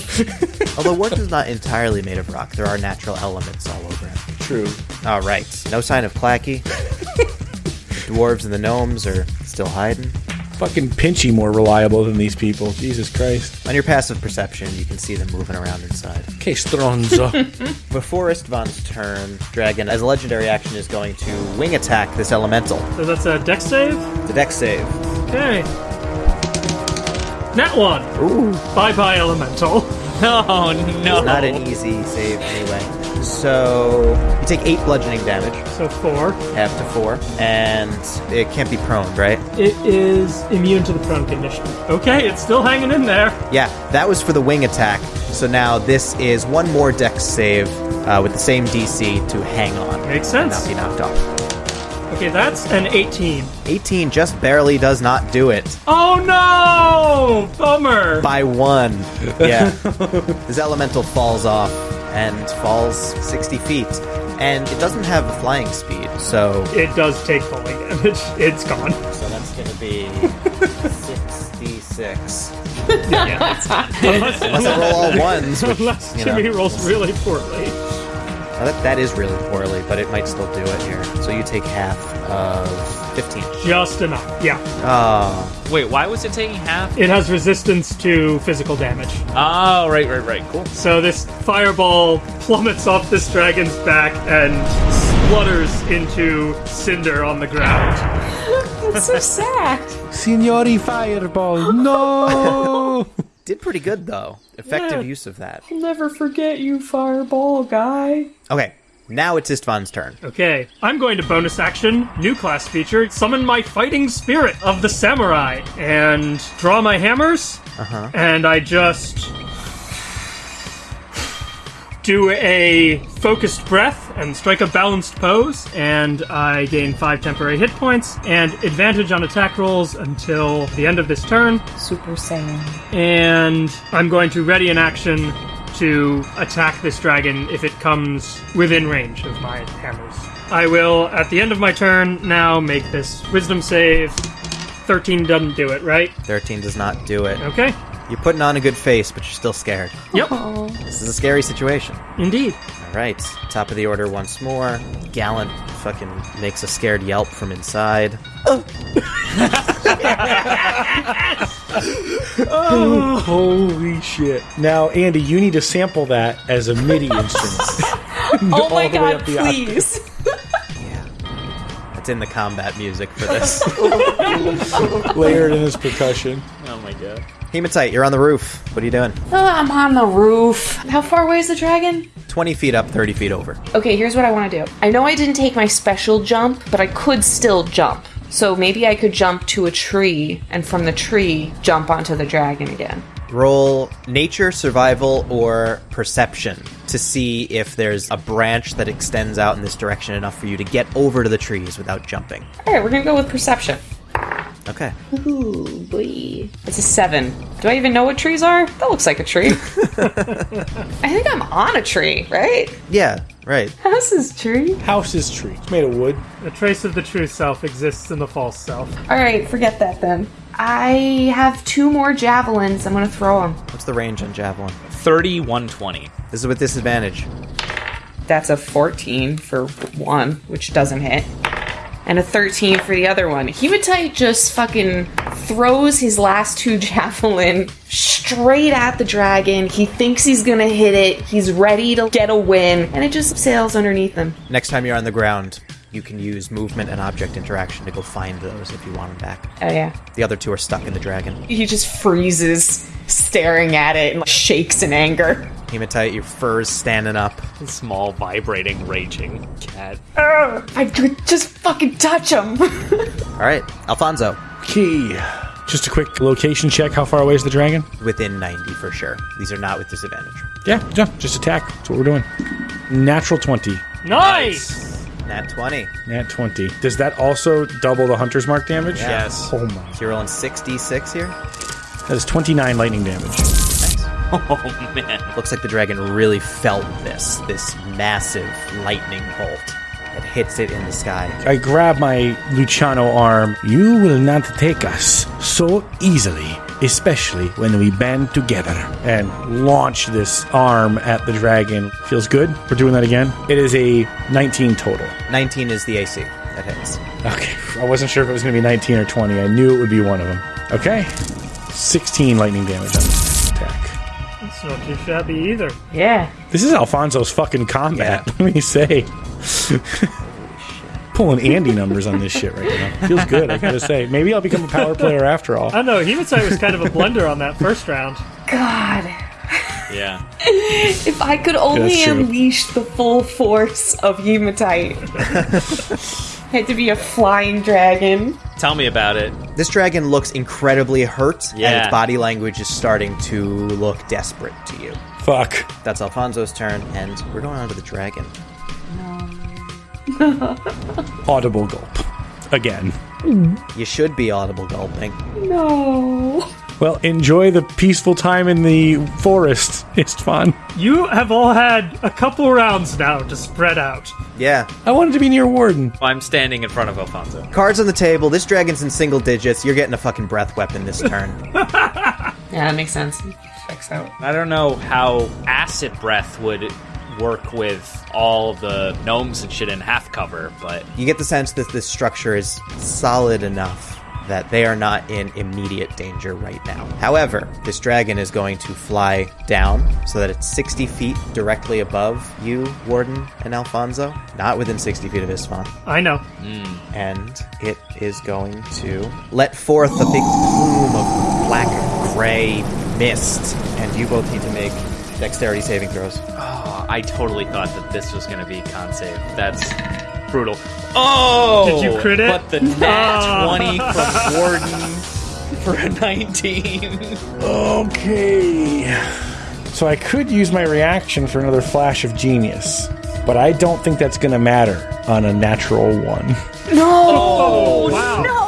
Although work is not entirely made of rock, there are natural elements all over it. True. All right. No sign of Clacky. The dwarves and the gnomes are still hiding. Fucking Pinchy more reliable than these people. Jesus Christ. On your passive perception, you can see them moving around inside. Okay, Stronzo. Before Istvan's turn, Dragon, as a legendary action, is going to wing attack this elemental. So that's a dex save? The dex save. Okay. Nat one. Ooh. Bye bye, elemental. Oh no! Not an easy save anyway. So you take eight bludgeoning damage, So four. half to four, and it can't be prone, right? It is immune to the prone condition. Okay, it's still hanging in there. Yeah, that was for the wing attack. So now this is one more dex save uh, with the same DC to hang on, Makes and sense. not be knocked off. Okay, that's an 18. 18 just barely does not do it. Oh no! Bummer. by one. Yeah. this elemental falls off and falls 60 feet. And it doesn't have a flying speed, so, It does take falling damage. It's gone. so that's going to be 66. Unless, Unless I roll all ones, which, unless you know, Jimmy rolls really poorly. That, that is really poorly, but it might still do it here. So you take half of 15. Just enough. Yeah. Oh, Wait, why was it taking half? It has resistance to physical damage. Oh, right, right, right. Cool. So this fireball plummets off this dragon's back and splutters into cinder on the ground. That's so sad. Signori Fireball, no! did pretty good, though. Effective Yeah. use of that. I'll never forget you, fireball guy. Okay, now it's Istvan's turn. Okay, I'm going to bonus action, new class feature, summon my fighting spirit of the samurai, and draw my hammers, Uh-huh. and I just do a focused breath and strike a balanced pose, and I gain five temporary hit points and advantage on attack rolls until the end of this turn. Super Saiyan. and I'm going to ready an action to attack this dragon if it comes within range of my hammers. I will, at the end of my turn, now make this wisdom save. 13 doesn't do it, right? 13 does not do it. Okay. You're putting on a good face, but you're still scared. Yep, oh. This is a scary situation. indeed. All right, top of the order once more. Gallant fucking makes a scared yelp from inside. Oh! Holy shit. Now, Andy, you need to sample that as a MIDI instrument. Oh my god, up the octave. please. That's in the combat music for this. Layered in his percussion. Oh my god. Hematite, you're on the roof. What are you doing? Oh, I'm on the roof. How far away is the dragon? 20 feet up, 30 feet over. Okay, here's what I want to do. I know I didn't take my special jump, but I could still jump. So maybe I could jump to a tree and from the tree jump onto the dragon again. Roll nature, survival, or perception to see if there's a branch that extends out in this direction enough for you to get over to the trees without jumping. All right, we're gonna go with perception. Okay. Ooh, boy. It's a seven. Do I even know what trees are? That looks like a tree. I think I'm on a tree, right? Yeah, right. House is tree. House is tree. It's made of wood. A trace of the true self exists in the false self. All right, forget that then. I have two more javelins. I'm gonna throw them. What's the range on Javelin? 3120. This is with disadvantage. That's a 14 for one, which doesn't hit. And a 13 for the other one. Hematite just fucking throws his last two javelin straight at the dragon. He thinks he's gonna hit it. He's ready to get a win. And it just sails underneath him. Next time you're on the ground, you can use movement and object interaction to go find those if you want them back. Oh, yeah. The other two are stuck in the dragon. He just freezes, staring at it, and like, shakes in anger. Hematite, your fur's standing up. Small, vibrating, raging cat. I could just fucking touch him. All right, Alfonso, Key. Just a quick location check. How far away is the dragon? within 90 for sure. These are not with disadvantage. Yeah, yeah. Just attack. That's what we're doing. Natural 20. Nice! Nat 20. Nat 20. Does that also double the hunter's mark damage? Yes. Oh my. So you're rolling 6d6 here. That is 29 lightning damage. Oh man. Looks like the dragon really felt this, this massive lightning bolt that hits it in the sky. I grab my Luciano arm. You will not take us so easily, especially when we band together. And launch this arm at the dragon. Feels good. We're doing that again. It is a 19 total. 19 is the AC that hits. Okay. I wasn't sure if it was going to be 19 or 20. I knew it would be one of them. Okay. 16 lightning damage on this attack. It's not too shabby either. yeah. This is Alfonso's fucking combat, let me say. Pulling Andy numbers on this shit right now. Feels good, I gotta say. Maybe I'll become a power player after all. I don't know, Hematite was kind of a blunder on that first round. God. Yeah. If I could only That's unleash the full force of hematite. Had to be a flying dragon. Tell me about it. This dragon looks incredibly hurt, and its body language is starting to look desperate to you. Fuck. That's Alfonso's turn, and we're going on to the dragon. Audible gulp. Again. You should be audible gulping. No. Well, enjoy the peaceful time in the forest, Istvan. You have all had a couple rounds now to spread out. Yeah. I wanted to be near Warden. I'm standing in front of Alfonso. Cards on the table. This dragon's in single digits. You're getting a fucking breath weapon this turn. Yeah, that makes sense. Checks out. I don't know how acid breath would work with all the gnomes and shit in half cover, but you get the sense that this structure is solid enough that they are not in immediate danger right now. However, this dragon is going to fly down so that it's 60 feet directly above you, Warden, and Alfonso. Not within 60 feet of Istvan. I know. Hmm. and it is going to let forth a big plume of black gray mist, and you both need to make dexterity saving throws. oh, I totally thought that this was going to be con save. That's brutal. Oh! Did you crit it? But the nat ah. 20 from Warden for a 19. Okay. So I could use my reaction for another flash of genius, but I don't think that's going to matter on a natural one. Oh, wow. No.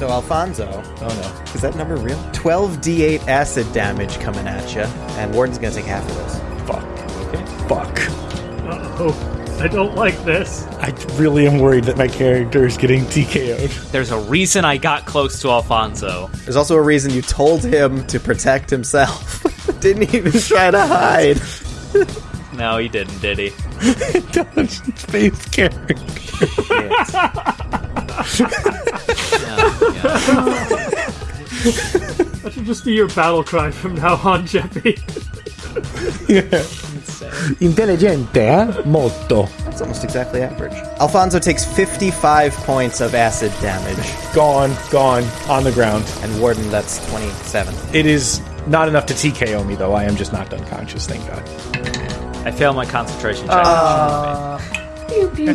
So, Alfonso, oh no, is that number real? 12d8 acid damage coming at you, and Warden's gonna take half of this. Fuck. Okay. Fuck. Uh oh, I don't like this. I really am worried that my character is getting TKO'd. There's a reason I got close to Alfonso. There's also a reason you told him to protect himself. Didn't even try to hide. No, he didn't, did he? Dungeon Space character. That should just be your battle cry from now on, Jeppy. Intelligente, eh? Molto. That's almost exactly average. Alfonso takes 55 points of acid damage, Gone, gone, on the ground. and Warden, that's 27. It is not enough to TKO me, though. I am just knocked unconscious, thank God. I fail my concentration check. Pew.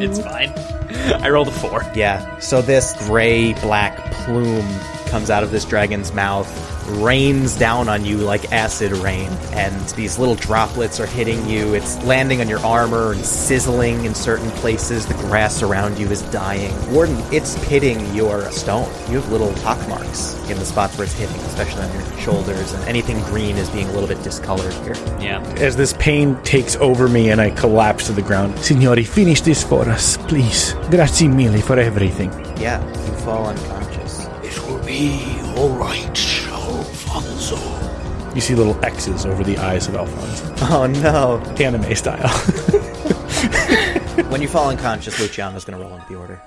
it's fine. I rolled a four. Yeah, so this gray black plume comes out of this dragon's mouth, rains down on you like acid rain, and these little droplets are hitting you. It's landing on your armor and sizzling in certain places. The grass around you is dying. Warden, it's pitting your stone. You have little pock marks in the spots where it's hitting, especially on your shoulders, and anything green is being a little bit discolored here. Yeah. As this pain takes over me and I collapse to the ground. Signori, finish this for us, please. Grazie mille for everything. Yeah, you fall unconscious. It will be all right, Alfonso. You see little X's over the eyes of Alfonso. Oh no. Anime style. When you fall unconscious, Luciano's gonna roll into the order.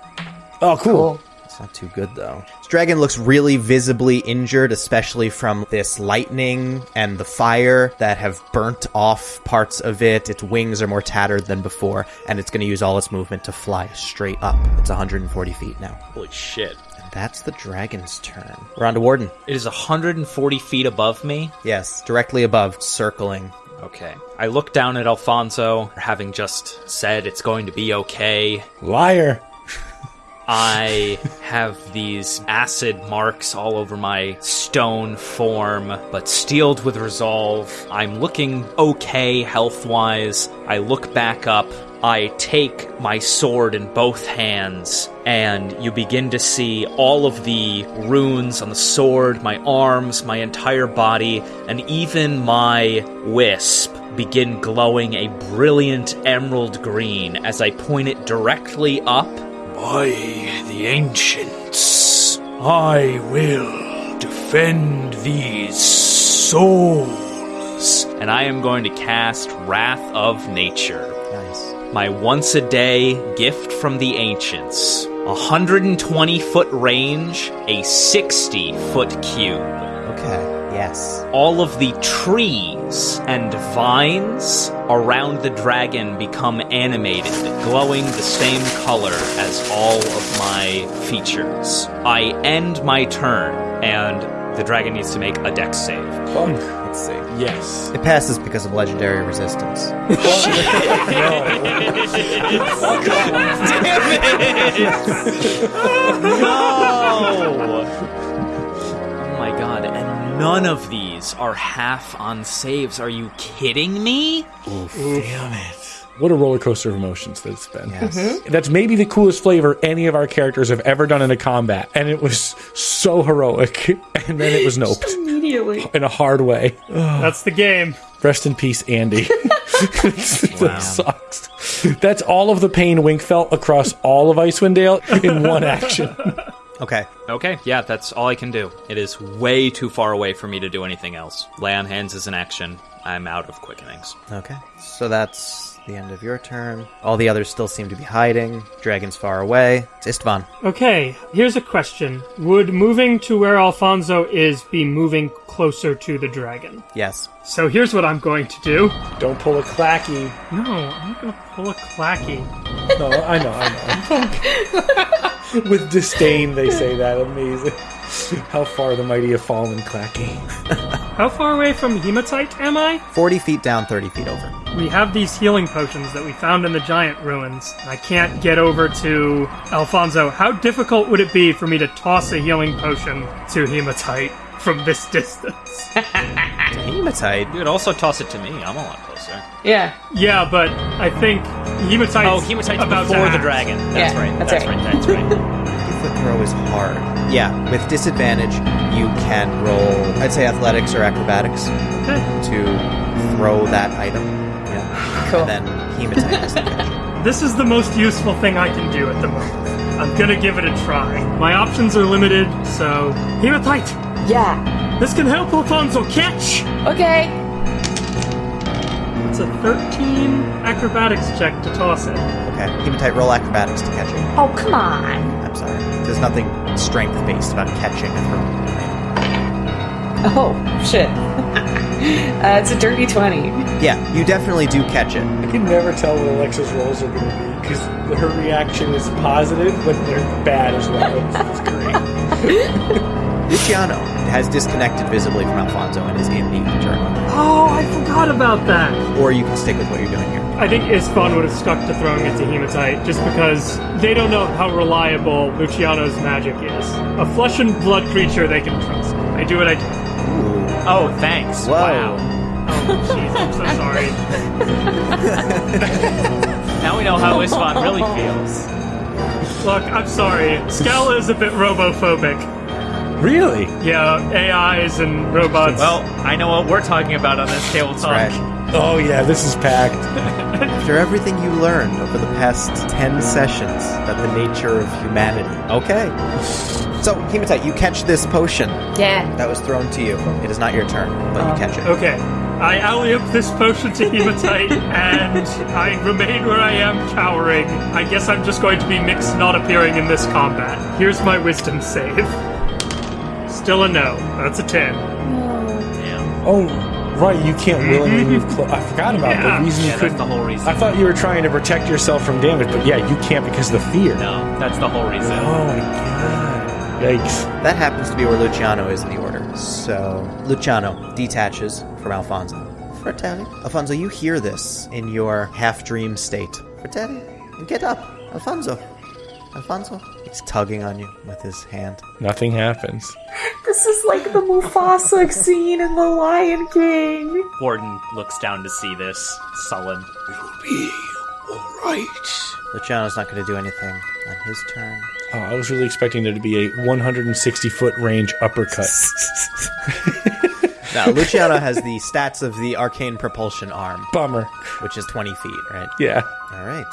oh, cool. It's not too good though. This dragon looks really visibly injured, especially from this lightning and the fire that have burnt off parts of it. Its wings are more tattered than before, and it's going to use all its movement to fly straight up. It's 140 feet now. Holy shit. And that's the dragon's turn. We're on to Warden. It is 140 feet above me. Yes, directly above, circling. Okay. I look down at Alfonso, having just said it's going to be okay. Liar. I have these acid marks all over my stone form, but steeled with resolve. I'm looking okay health wise. I look back up. I take my sword in both hands, and you begin to see all of the runes on the sword, my arms, my entire body, and even my wisp begin glowing a brilliant emerald green as I point it directly up By the ancients, I will defend these souls. and I am going to cast Wrath of Nature. My once a day gift from the ancients. 120 foot range, a 60 foot cube. Okay, yes. All of the trees and vines around the dragon become animated, glowing the same color as all of my features. I end my turn, and the dragon needs to make a dex save. Let's see. Yes. It passes because of legendary resistance. Oh my god, and none of these are half on saves. Are you kidding me? What a roller coaster of emotions that's been. Yes. Mm-hmm. Mm-hmm. That's maybe the coolest flavor any of our characters have ever done in a combat. And it was so heroic. And then it was noped Immediately. in a hard way. That's the game. Rest in peace, Andy. that sucks. That's all of the pain Wink felt across all of Icewind Dale in one action. Okay. Okay, yeah, that's all I can do. It is way too far away for me to do anything else. Lay on hands is an action. I'm out of quickenings. Okay. So that's the end of your turn. All the others still seem to be hiding. Dragon's far away. It's Istvan. Okay, here's a question. Would moving to where Alfonso is be moving closer to the dragon? Yes. So here's what I'm going to do. Don't pull a clacky. No, I'm not going to pull a clacky. No, I know, I know. With disdain, they say that. Amazing. How far the mighty have fallen, Clacky. How far away from hematite am I? 40 feet down, 30 feet over. We have these healing potions that we found in the giant ruins. I can't get over to Alfonso. How difficult would it be for me to toss a healing potion to hematite from this distance? Hematite. You could also toss it to me. I'm a lot closer. Yeah. yeah, but I think hematite. Oh, hematite's about to before the act. dragon. That's Yeah, right. that's That's, right. right. That's right. Foot throw is hard. Yeah, with disadvantage, you can roll, I'd say athletics or acrobatics Okay. to throw that item. Yeah. Cool. And then hematite has to catch it. This is the most useful thing I can do at the moment. I'm gonna give it a try. My options are limited, so hematite. Yeah. This can help Alfonso catch. Okay. It's a 13 acrobatics check to toss it. Okay. Hematite, roll acrobatics to catch it. Oh, come on. I'm sorry. There's nothing strength based about catching a throw. Oh, shit. uh, it's a dirty 20. Yeah, you definitely do catch it. I can never tell what Alexa's rolls are going to be because her reaction is positive, but they're bad as well. It's, it's great. Luciano has disconnected visibly from Alfonso and is in the turn. Oh, I forgot about that. Or you can stick with what you're doing here. I think Istvan would have stuck to throwing it to hematite just because they don't know how reliable Luciano's magic is. A flesh and blood creature they can trust. I do what I do. Oh, thanks. Whoa. Wow. Oh, jeez, I'm so sorry. Now we know how Istvan really feels. Look, I'm sorry. Scala is a bit robophobic. Really? Yeah, AIs and robots. Well, I know what we're talking about on this table talk. Right. Oh, yeah, this is packed. After everything you learned over the past 10 sessions about the nature of humanity. Okay. So, Hematite, you catch this potion Yeah. that was thrown to you. It is not your turn, but you catch it. Uh, okay. I alley up this potion to hematite, and I remain where I am, cowering. I guess I'm just going to be mixed not appearing in this combat. Here's my wisdom save. Still a no. That's a 10. Oh, right, you can't mm-hmm. willingly move close. I forgot about Yeah. the reason you Yeah, that's couldn't. the whole reason. I thought you were trying to protect yourself from damage, but yeah, you can't because of the fear. No, that's the whole reason. Oh my god. Yikes. That happens to be where Luciano is in the order. So, Luciano detaches from Alfonso. Fratelli. Alfonso, you hear this in your half dream state. Fratelli, get up. Alfonso. Alfonso. He's tugging on you with his hand. Nothing happens. This is like the Mufasa scene in The Lion King. Warden looks down to see this, sullen. It'll be alright. Luciano's not going to do anything on his turn. Oh, I was really expecting there to be a 160 foot range uppercut. Now, Luciano has the stats of the arcane propulsion arm, Bummer. which is 20 feet, right? Yeah. All right.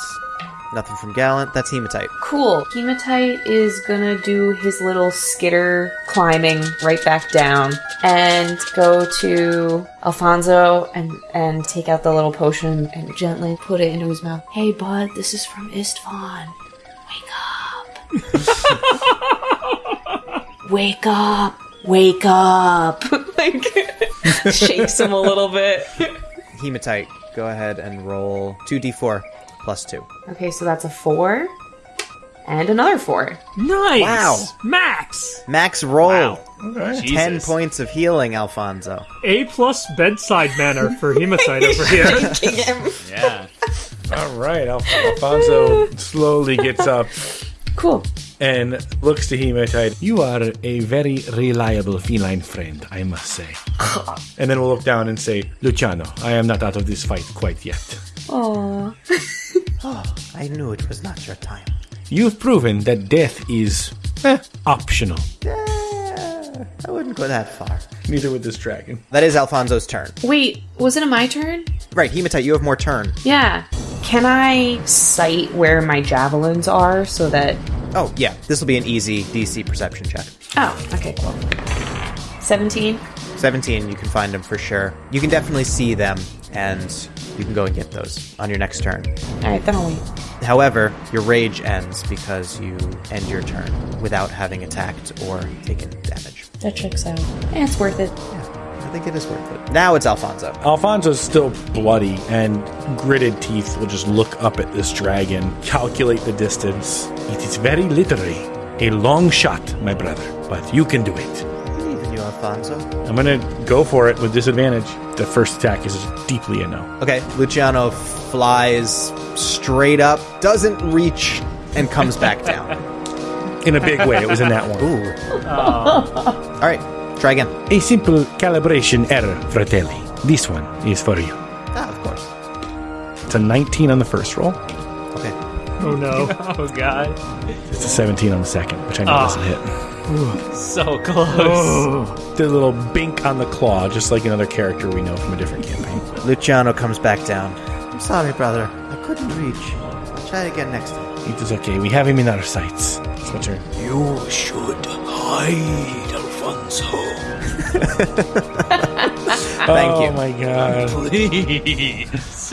Nothing from Gallant. That's Hematite. Cool. Hematite is gonna do his little skitter climbing right back down and go to Alfonso and, and take out the little potion and gently put it into his mouth. Hey, bud, this is from Istvan. Wake up. Wake up. Wake up. like, shakes him a little bit. Hematite, go ahead and roll 2d4 plus 2. Okay, so that's a four. and another four. Nice. Wow. Max. Max roll. Wow. Okay. Ten points of healing, Alfonso. A plus bedside manner for Hematite over here. Yeah. All right. Alf- Alfonso slowly gets up Cool. and looks to Hematite. You are a very reliable feline friend, I must say. and then we'll look down and say, Luciano, I am not out of this fight quite yet. Aww. I knew it was not your time. You've proven that death is eh, optional. Eh, I wouldn't go that far. Neither would this dragon. That is Alfonso's turn. Wait, wasn't it my turn? Right, Hematite, you have more turn. Yeah. Can I sight where my javelins are so that. Oh, yeah, this will be an easy DC perception check. Oh, okay, cool. 17? 17, you can find them for sure. You can definitely see them, and you can go and get those on your next turn. Alright, then I'll wait. However, your rage ends because you end your turn without having attacked or taken damage. That checks out. Eh, it's worth it. I think it is worth it. Now it's Alfonso. Alfonso's still bloody, and gritted teeth will just look up at this dragon, calculate the distance. It is very literally a long shot, my brother, but you can do it. Alfonso. I'm gonna go for it with disadvantage. The first attack is deeply a no. Okay, Luciano flies straight up, doesn't reach, and comes back down. In a big way, it was in that one. Ooh. All right, try again. A simple calibration error, fratelli. This one is for you. Ah, of course. It's a 19 on the first roll. Okay. Oh no. Oh god. It's a 17 on the second, which I know doesn't hit. So close. Oh. The little bink on the claw, just like another character we know from a different campaign. Luciano comes back down. I'm sorry, brother. I couldn't reach. I'll try again next time. It is okay. We have him in our sights. It's my turn. You should hide, Alfonso. Thank oh you. my god. Please.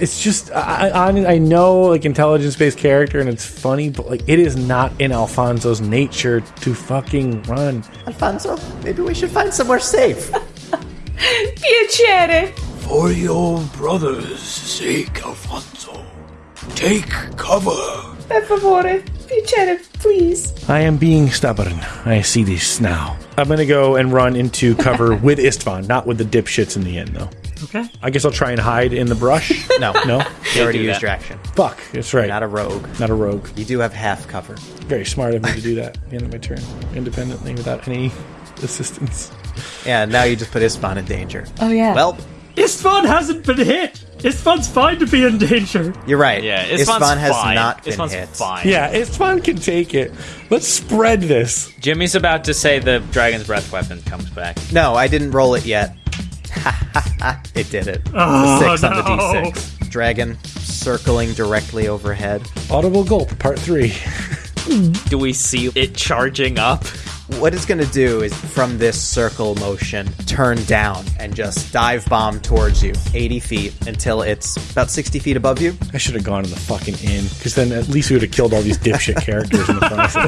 It's just I, I I know like intelligence based character and it's funny, but like it is not in Alfonso's nature to fucking run. Alfonso, maybe we should find somewhere safe. Piacere! For your brother's sake, Alfonso, take cover. Per favore. Piacere, please. I am being stubborn. I see this now. I'm gonna go and run into cover with Istvan, not with the dipshits in the end though. Okay. I guess I'll try and hide in the brush. No, no, You already do used that. your action. fuck. That's right. Not a rogue. not a rogue. You do have half cover. Very smart of me to do that at the end of my turn, independently without any assistance. Yeah, now you just put Istvan in danger. Oh, yeah. Well, Istvan hasn't been hit. Istvan's fine to be in danger. you're right. Yeah, Istvan's Istvan has fine. not been Istvan's hit. fine. Yeah, Istvan can take it. Let's spread this. Jimmy's about to say the dragon's breath weapon comes back. No, I didn't roll it yet. it did it. Oh, the six on the d6. Dragon circling directly overhead. Audible gulp, part three. Do we see it charging up? What it's going to do is, from this circle motion, turn down and just dive bomb towards you 80 feet until it's about 60 feet above you. I should have gone to the fucking inn, because then at least we would have killed all these dipshit characters in the process.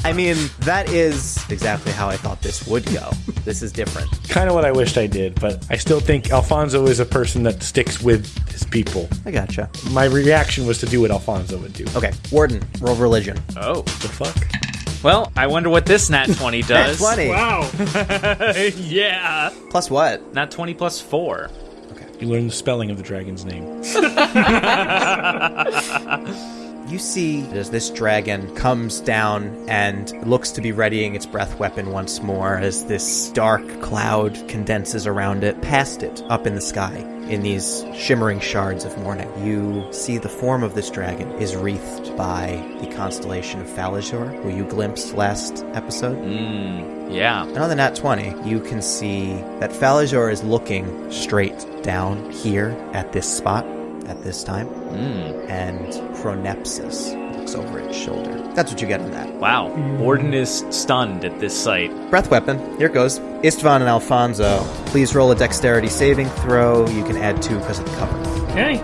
I mean, that is exactly how I thought this would go. This is different. kind of what I wished I did, but I still think Alfonso is a person that sticks with his people. I gotcha. My reaction was to do what Alfonso would do. Okay, Warden, roll religion. Oh. The fuck? Well, I wonder what this nat 20 Nat does. 20. Wow. yeah. Plus what? Nat 20 plus 4. Okay. You learn the spelling of the dragon's name. You see as this dragon comes down and looks to be readying its breath weapon once more as this dark cloud condenses around it, past it, up in the sky, in these shimmering shards of morning. You see the form of this dragon is wreathed by the constellation of Falazure, who you glimpsed last episode. Mm, yeah. And on the nat 20, you can see that Falazure is looking straight down here at this spot at this time, Mm, and Chronepsis looks over its shoulder. That's what you get on that. wow. Warden is stunned at this sight. Breath weapon. Here it goes. Istvan and Alfonso, please roll a dexterity saving throw. You can add two because of the cover. Okay.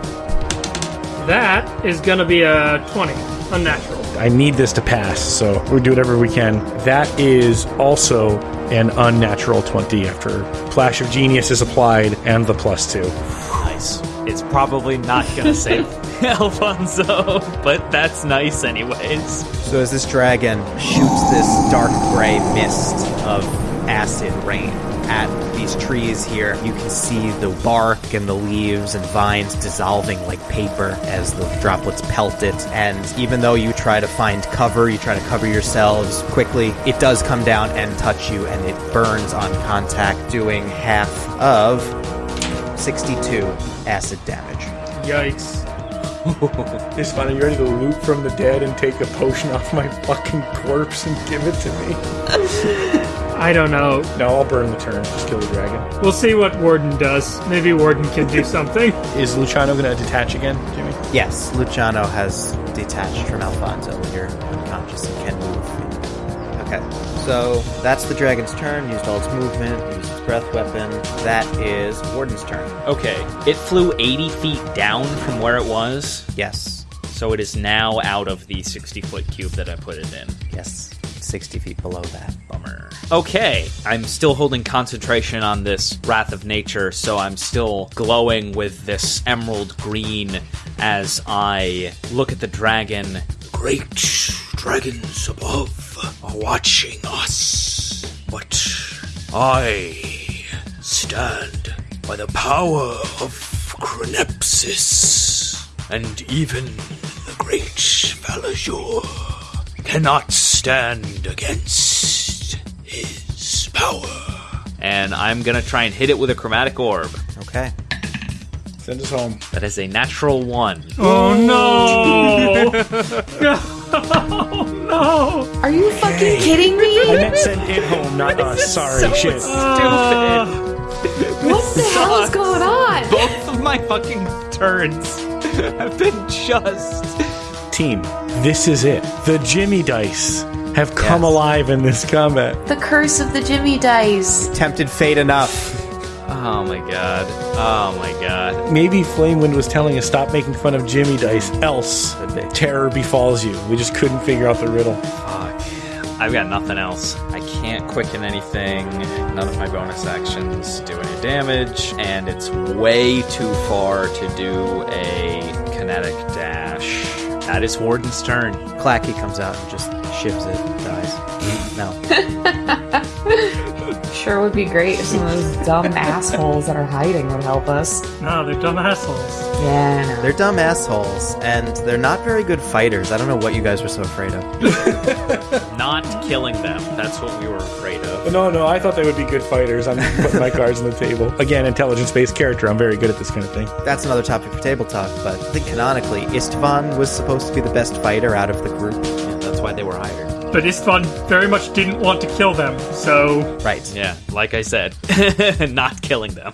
That is gonna be a 20. Unnatural. I need this to pass, so we do whatever we can. That is also an unnatural 20 after Flash of Genius is applied and the plus two. Nice. It's probably not gonna save Alfonso, but that's nice anyways. So as this dragon shoots this dark gray mist of acid rain at these trees here, you can see the bark and the leaves and vines dissolving like paper as the droplets pelt it. And even though you try to find cover, you try to cover yourselves quickly, it does come down and touch you, and it burns on contact, doing half of 62 acid damage. Yikes. It's funny, you ready to loot from the dead and take a potion off my fucking corpse and give it to me? I don't know. No, I'll burn the turn. Just kill the dragon. We'll see what Warden does. Maybe Warden can do something. Is Luciano gonna detach again, Jimmy? Yes, Luciano has detached from Alfonso. You're unconscious and can move. Okay, so that's the dragon's turn. Used all its movement, used its breath weapon. That is Warden's turn. Okay, it flew 80 feet down from where it was, Yes, so it is now out of the 60 foot cube that I put it in. yes, 60 feet below that. Bummer. Okay, I'm still holding concentration on this Wrath of Nature, so I'm still glowing with this emerald green as I look at the dragon. Great dragons above are watching us, but I stand by the power of Chronepsis, and even the great Falazure cannot stand against his power. And I'm gonna try and hit it with a chromatic orb. Okay. Send us home. That is a natural one. Oh no! no! No! Are you fucking kidding me? I meant send it home, not us. Sorry, shit. Uh, What the hell is going on? Both of my fucking turns have been just. Team, this is it. The Jimmy dice have come Yes. alive in this combat. The curse of the Jimmy dice. Tempted fate enough. Oh my god. Oh my god. Maybe Flamewind was telling us stop making fun of Jimmy dice, else terror befalls you. We just couldn't figure out the riddle. Fuck. I've got nothing else. I can't quicken anything. None of my bonus actions do any damage, and it's way too far to do a kinetic dash. That is Warden's turn. Clacky comes out and just ships it, dies. No. Sure would be great if some of those dumb assholes that are hiding would help us. no, they're dumb assholes. Yeah, I know. They're dumb assholes, and they're not very good fighters. I don't know what you guys were so afraid of. Not killing them. That's what we were afraid of. No, no, I thought they would be good fighters. I'm putting my cards on the table. Again, intelligence based character. I'm very good at this kind of thing. That's another topic for table talk, but I think canonically, Istvan was supposed to be the best fighter out of the group. Yeah, that's why they were hired. But Istvan very much didn't want to kill them, so Right. Yeah, like I said, not killing them.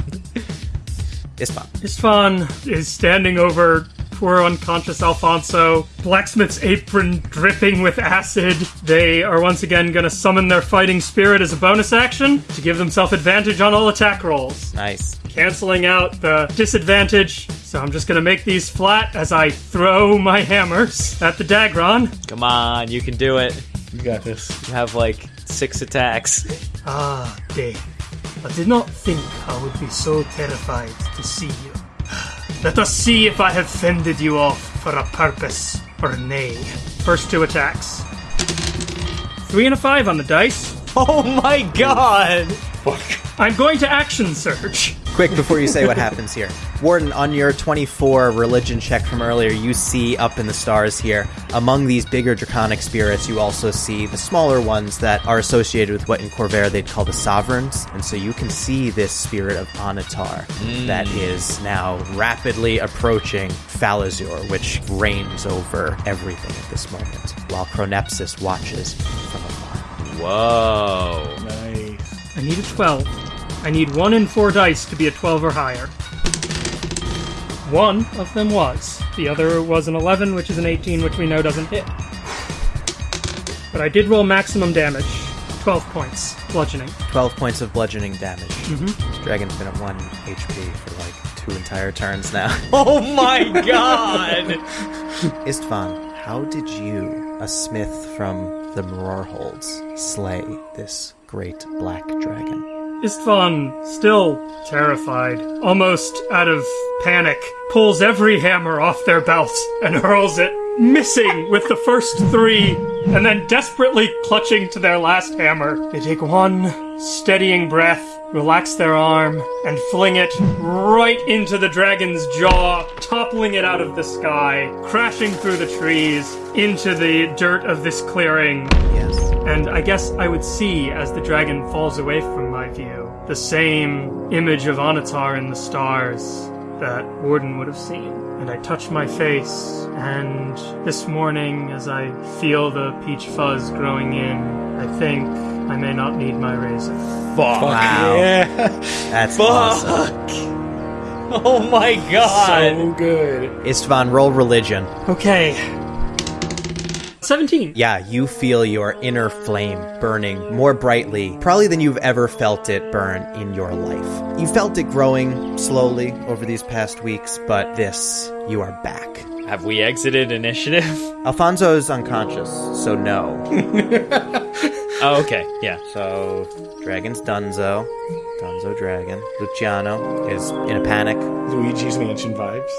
Istvan. Istvan is standing over poor unconscious Alfonso, blacksmith's apron dripping with acid. They are once again going to summon their fighting spirit as a bonus action to give themselves advantage on all attack rolls, Nice. canceling out the disadvantage. So I'm just going to make these flat as I throw my hammers at the Dagron. Come on, you can do it. You got this. You have like six attacks. Ah, Dave. I did not think I would be so terrified to see you. Let us see if I have fended you off for a purpose or nay. First two attacks. Three and a five on the dice. Oh my god! Fuck. I'm going to action surge. Quick, before you say what happens here. Warden, on your 24 religion check from earlier, you see up in the stars here, among these bigger draconic spirits, you also see the smaller ones that are associated with what in Khorvaire they'd call the sovereigns. And so you can see this spirit of Onatar that mm. is now rapidly approaching Falazure, which reigns over everything at this moment, while Chronepsis watches from afar. Whoa. Nice. I need a 12. I need one in four dice to be a 12 or higher. One of them was. The other was an 11, which is an 18, which we know doesn't hit. But I did roll maximum damage 12 points, bludgeoning. 12 points of bludgeoning damage. This dragon's been at 1 HP for like two entire turns now. Oh my god! Istvan, how did you, a smith from the Mror Holds, slay this great black dragon? Istvan, still terrified, almost out of panic, pulls every hammer off their belts and hurls it, missing with the first three, and then desperately clutching to their last hammer. They take one steadying breath, relax their arm, and fling it right into the dragon's jaw, toppling it out of the sky, crashing through the trees, into the dirt of this clearing. Yes. And I guess I would see as the dragon falls away from my view the same image of Onatar in the stars that Warden would have seen. And I touch my face, and this morning, as I feel the peach fuzz growing in, I think I may not need my razor. Fuck. Wow. Yeah. That's awesome. Oh my god! so good. Istvan, roll religion. Okay. 17. Yeah, you feel your inner flame burning more brightly, probably than you've ever felt it burn in your life. You felt it growing slowly over these past weeks, but this, you are back. Have we exited initiative? Alfonso is unconscious, so no. Oh, okay. Yeah. So, Dragon's Dunzo. Dunzo Dragon. Luciano is in a panic. Luigi's Mansion vibes.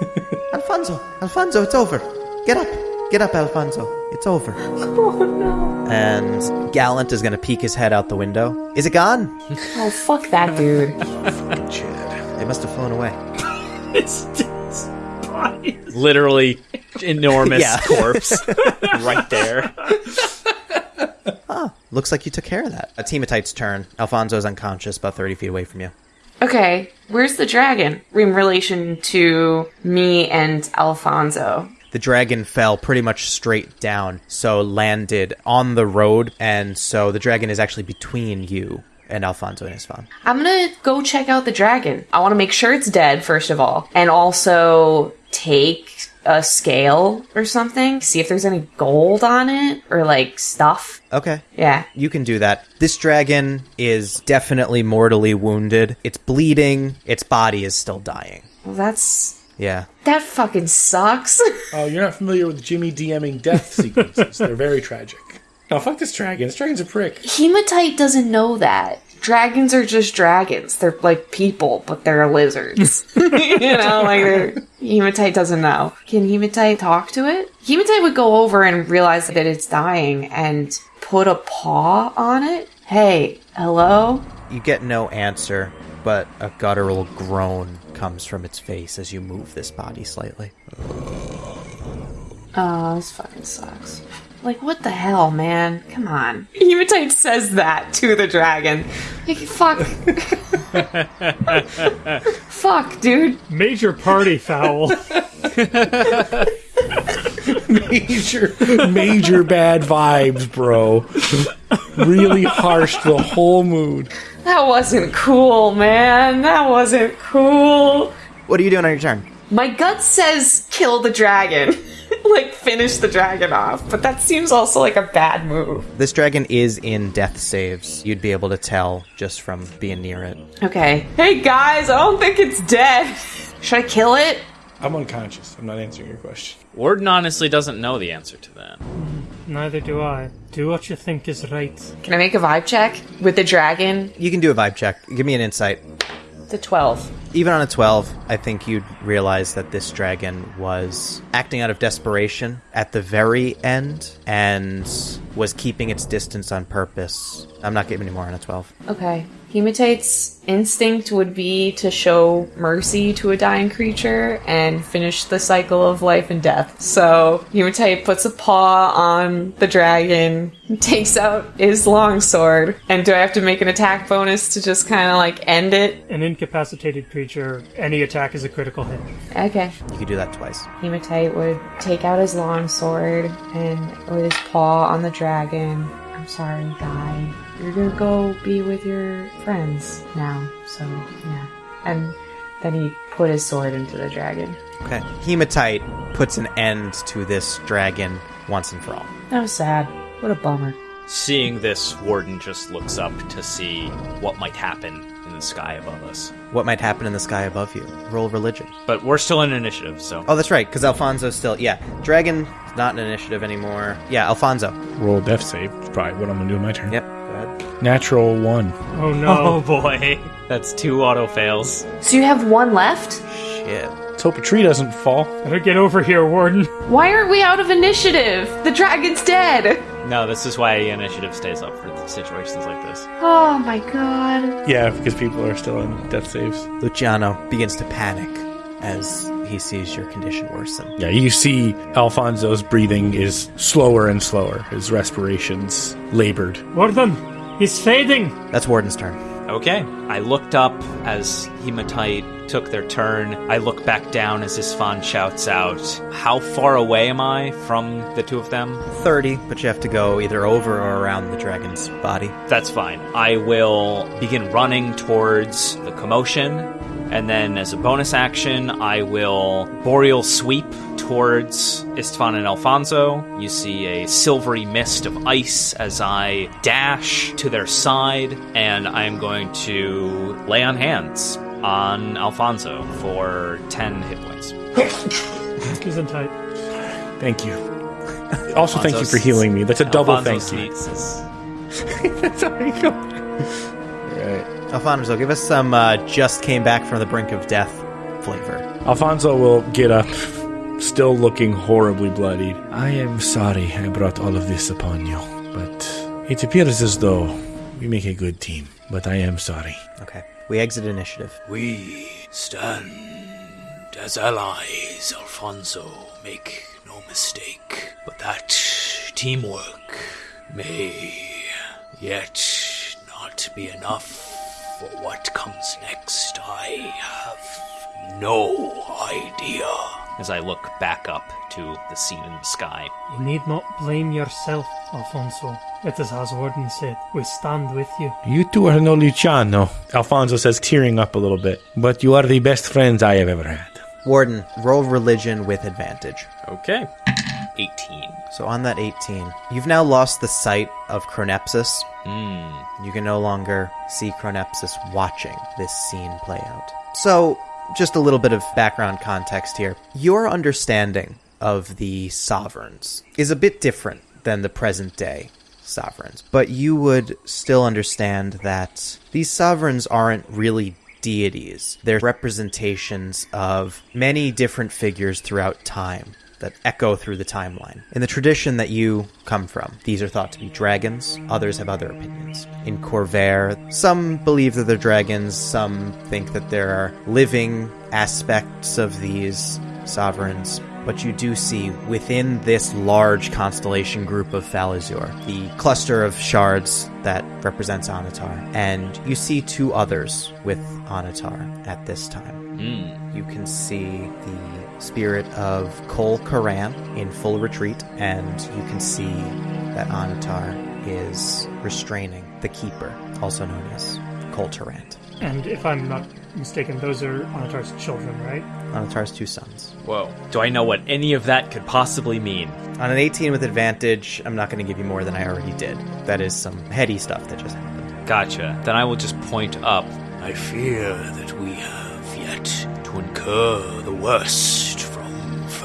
Alfonso! Alfonso, it's over! Get up! Get up, Alfonso. It's over. Oh no. And Gallant is gonna peek his head out the window. Is it gone? Oh, fuck that dude. They must have flown away. It's, it's fine. Literally enormous Yeah. corpse right there. Looks like you took care of that. A Hematite's turn. Alfonso's unconscious, about 30 feet away from you. Okay, where's the dragon in relation to me and Alfonso? The dragon fell pretty much straight down, so landed on the road, and so the dragon is actually between you and Alfonso and his Istvan. I'm gonna go check out the dragon. I want to make sure it's dead, first of all, and also take a scale or something, see if there's any gold on it or like stuff. Okay. Yeah. You can do that. This dragon is definitely mortally wounded. It's bleeding. Its body is still dying. Well, that's. Yeah. That fucking sucks. Oh, you're not familiar with Jimmy DMing death sequences. They're very tragic. No, fuck this dragon. This dragon's a prick. Hematite doesn't know that. Dragons are just dragons. They're like people, but they're lizards. you know, like they're, Hematite doesn't know. Can Hematite talk to it? Hematite would go over and realize that it's dying and put a paw on it. Hey, hello? You get no answer, but a guttural groan comes from its face as you move this body slightly. Oh, this fucking sucks. Like, what the hell, man? Come on. Hematite says that to the dragon. Like, fuck. fuck, dude. Major party foul. Major, major bad vibes, bro. Really harsh the whole mood. That wasn't cool, man. That wasn't cool. What are you doing on your turn? My gut says kill the dragon. like, finish the dragon off. But that seems also like a bad move. This dragon is in death saves. You'd be able to tell just from being near it. Okay. Hey, guys, I don't think it's dead. Should I kill it? I'm unconscious. I'm not answering your question. Warden honestly doesn't know the answer to that. Neither do I. Do what you think is right. Can I make a vibe check with the dragon? You can do a vibe check. Give me an insight. The 12. Even on a 12, I think you'd realize that this dragon was acting out of desperation at the very end and was keeping its distance on purpose. I'm not giving any more on a 12. Okay. Hematite's instinct would be to show mercy to a dying creature and finish the cycle of life and death. So Hematite puts a paw on the dragon, takes out his longsword, and do I have to make an attack bonus to just kind of like end it? An incapacitated creature, any attack is a critical hit. Okay. You could do that twice. Hematite would take out his longsword and with his paw on the dragon. I'm sorry, guy. You're gonna go be with your friends now. So yeah. And then he put his sword into the dragon. Okay. Hematite puts an end to this dragon once and for all. That was sad. What a bummer. Seeing this, Warden just looks up to see what might happen in the sky above us. What might happen in the sky above you? Roll religion. But we're still in initiative, so. Oh, that's right, because Alfonso's still. Yeah. Dragon, not an initiative anymore. Yeah, Alfonso. Roll death save. It's probably what I'm gonna do in my turn. Yep. Go ahead. Natural one. Oh Oh no. boy. That's two auto fails. So you have one left? Shit. Let's hope a tree doesn't fall. Better get over here, Warden. Why aren't we out of initiative? The dragon's dead. No, this is why initiative stays up for situations like this. Oh my god. Yeah, because people are still in death saves. Luciano begins to panic as he sees your condition worsen. Yeah, you see Alfonso's breathing is slower and slower. His respirations labored. Warden, he's fading. That's Warden's turn. Okay. I looked up as Hematite took their turn. I look back down as Istvan shouts out, How far away am I from the two of them? 30, but you have to go either over or around the dragon's body. That's fine. I will begin running towards the commotion, and then as a bonus action, I will boreal sweep towards Istvan and Alfonso. You see a silvery mist of ice as I dash to their side, and I am going to lay on hands on Alfonso for 10 hit points. He's in tight. Thank you. Also, thank you for healing me. That's a double Alfonso thank you. sneezes. Sorry, go. Right. Alfonso, give us some uh, just came back from the brink of death flavor. Alfonso will get up, still looking horribly bloodied. I am sorry I brought all of this upon you, but it appears as though we make a good team. But I am sorry. Okay. We exit initiative. We stand as allies, Alfonso. Make no mistake. But that teamwork may yet not be enough for what comes next. I have no idea. As I look back up to the scene in the sky. You need not blame yourself, Alfonso. It is as Warden said. We stand with you. You two are no Luciano. Alfonso says, tearing up a little bit. But you are the best friends I have ever had. Warden, roll religion with advantage. Okay. 18. So on that 18, you've now lost the sight of Chronepsis. Hmm. You can no longer see Chronepsis watching this scene play out. So, just a little bit of background context here. Your understanding of the sovereigns is a bit different than the present day sovereigns, but you would still understand that these sovereigns aren't really deities. They're representations of many different figures throughout time that echo through the timeline. In the tradition that you come from, these are thought to be dragons, others have other opinions. In Khorvaire, some believe that they're dragons, some think that there are living aspects of these sovereigns. But you do see within this large constellation group of Falazure, the cluster of shards that represents Onatar, and you see two others with Onatar at this time. Hmm. You can see the spirit of Kol Korran in full retreat, and you can see that Onatar is restraining the Keeper, also known as Kol Turrant. And if I'm not mistaken, those are Onatar's children, right? Onatar's two sons. Whoa. Do I know what any of that could possibly mean? On an 18 with advantage, I'm not going to give you more than I already did. That is some heady stuff that just happened. Gotcha. Then I will just point up. I fear that we have yet to incur the worst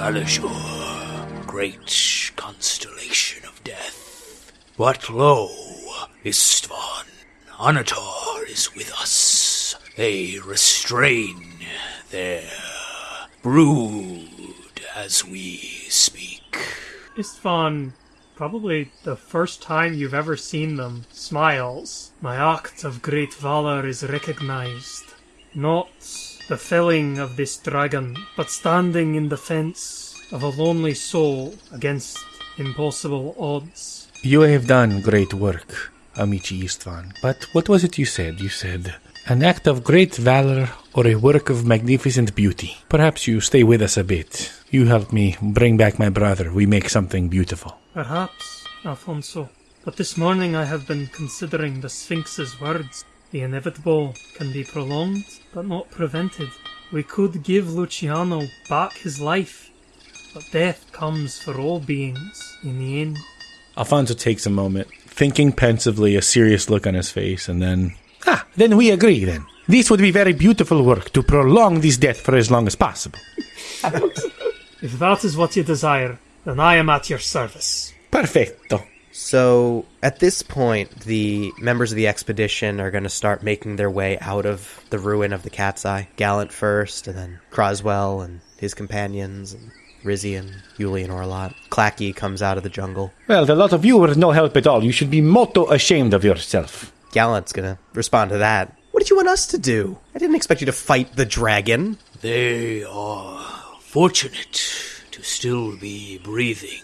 from Falazure, great constellation of death. What lo, Istvan, Onatar is with us. They restrain their brood as we speak. Istvan, probably the first time you've ever seen them, smiles. My act of great valor is recognized. Not the felling of this dragon, but standing in defense of a lonely soul against impossible odds. You have done great work, Amici Istvan. But what was it you said? You said an act of great valor or a work of magnificent beauty. Perhaps you stay with us a bit. You help me bring back my brother. We make something beautiful. Perhaps, Alfonso. But this morning I have been considering the Sphinx's words. The inevitable can be prolonged, but not prevented. We could give Luciano back his life, but death comes for all beings in the end. Alfonso takes a moment, thinking pensively, a serious look on his face, and then. Ah, then we agree then. This would be very beautiful work to prolong this death for as long as possible. If that is what you desire, then I am at your service. Perfetto. So at this point, the members of the expedition are going to start making their way out of the ruin of the Cat's Eye. Gallant first, and then Croswell and his companions, and Rizzy and Yuli and Orlot. Clacky comes out of the jungle. Well, the lot of you were no help at all. You should be motto ashamed of yourself. Gallant's going to respond to that. What did you want us to do? I didn't expect you to fight the dragon. They are fortunate to still be breathing,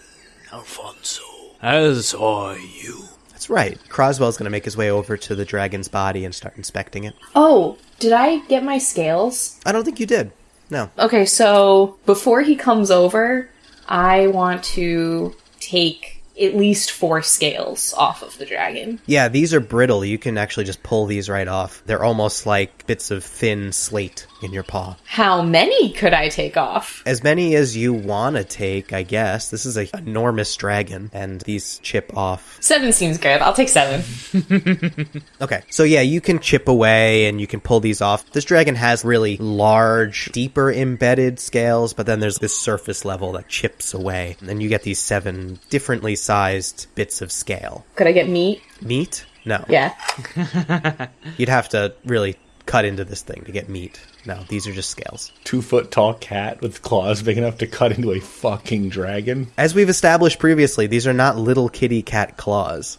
Alfonso. As are you. That's right. Croswell's going to make his way over to the dragon's body and start inspecting it. Oh, did I get my scales? I don't think you did. No. Okay, so before he comes over, I want to take at least four scales off of the dragon. Yeah, these are brittle. You can actually just pull these right off. They're almost like bits of thin slate in your paw. How many could I take off? As many as you want to take, I guess. This is an enormous dragon, and these chip off. Seven seems good. I'll take seven. Okay, so yeah, you can chip away and you can pull these off. This dragon has really large, deeper embedded scales, but then there's this surface level that chips away. And then you get these seven differently sized bits of scale. Could I get meat? Meat? No. Yeah. You'd have to really cut into this thing to get meat. No, these are just scales. Two foot tall cat with claws big enough to cut into a fucking dragon. As we've established previously, these are not little kitty cat claws.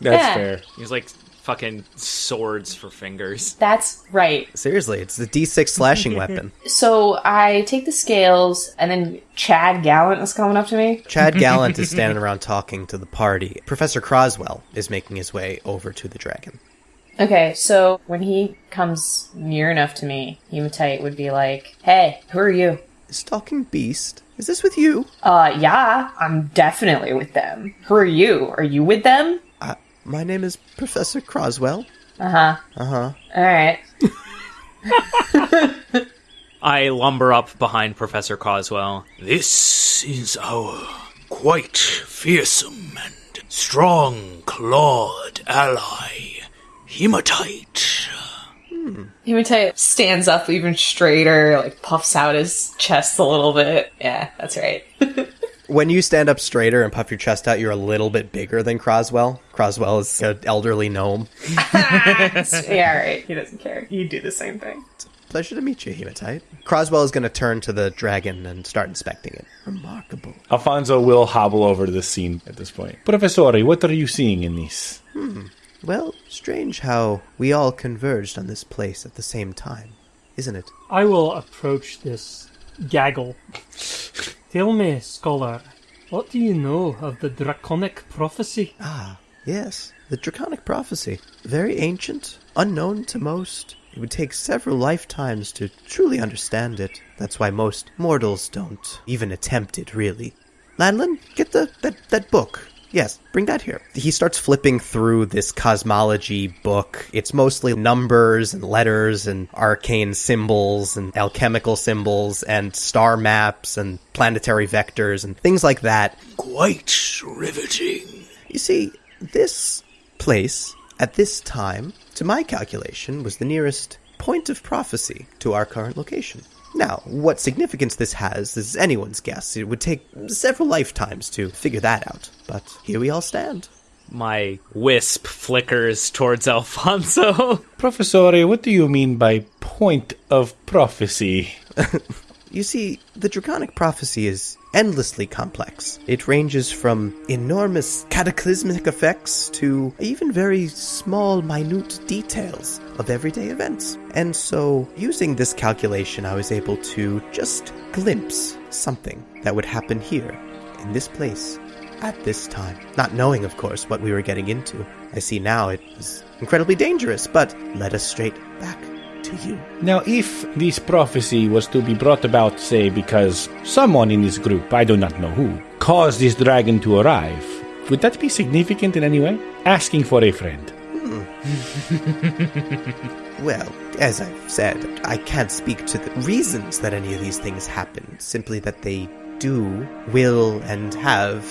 That's Yeah. fair. He's like fucking swords for fingers. That's right. Seriously, it's the D6 slashing weapon. So I take the scales, and then Chad Gallant is coming up to me. Chad Gallant is standing around talking to the party. Professor Croswell is making his way over to the dragon. Okay, so when he comes near enough to me, Hematite would be like, Hey, who are you? Stalking Beast, is this with you? Uh, yeah, I'm definitely with them. Who are you? Are you with them? Uh, my name is Professor Croswell. Uh huh. Uh huh. Alright. I lumber up behind Professor Croswell. This is our quite fearsome and strong clawed ally, Hematite. Hematite stands up even straighter, like puffs out his chest a little bit. Yeah, that's right. When you stand up straighter and puff your chest out, you're a little bit bigger than Croswell. Croswell is an elderly gnome. yeah, right. He doesn't care. You do the same thing. It's a Pleasure to meet you, Hematite. Croswell is going to turn to the dragon and start inspecting it. Remarkable. Alfonso will hobble over to the scene at this point. Professore, what are you seeing in this? Hmm. Well, strange how we all converged on this place at the same time, isn't it? I will approach this gaggle. Tell me, scholar, what do you know of the draconic prophecy? Ah, yes, the Draconic Prophecy. Very ancient, unknown to most. It would take several lifetimes to truly understand it. That's why most mortals don't even attempt it, really. Lanlin, get the that, that book. Yes, bring that here. He starts flipping through this cosmology book. It's mostly numbers and letters and arcane symbols and alchemical symbols and star maps and planetary vectors and things like that. Quite riveting. You see, this place, at this time, to my calculation, was the nearest point of prophecy to our current location. Now, what significance this has is anyone's guess. It would take several lifetimes to figure that out. But here we all stand. My wisp flickers towards Alfonso. Professore, what do you mean by point of prophecy? You see, the Draconic Prophecy is endlessly complex. It ranges from enormous cataclysmic effects to even very small, minute details of everyday events. And so, using this calculation, I was able to just glimpse something that would happen here, in this place, at this time. Not knowing, of course, what we were getting into. I see now it was incredibly dangerous, but led us straight back to you. Now, if this prophecy was to be brought about, say, because someone in this group, I do not know who, caused this dragon to arrive, would that be significant in any way? Asking for a friend. Hmm. Well, as I've said, I can't speak to the reasons that any of these things happen, simply that they do, will, and have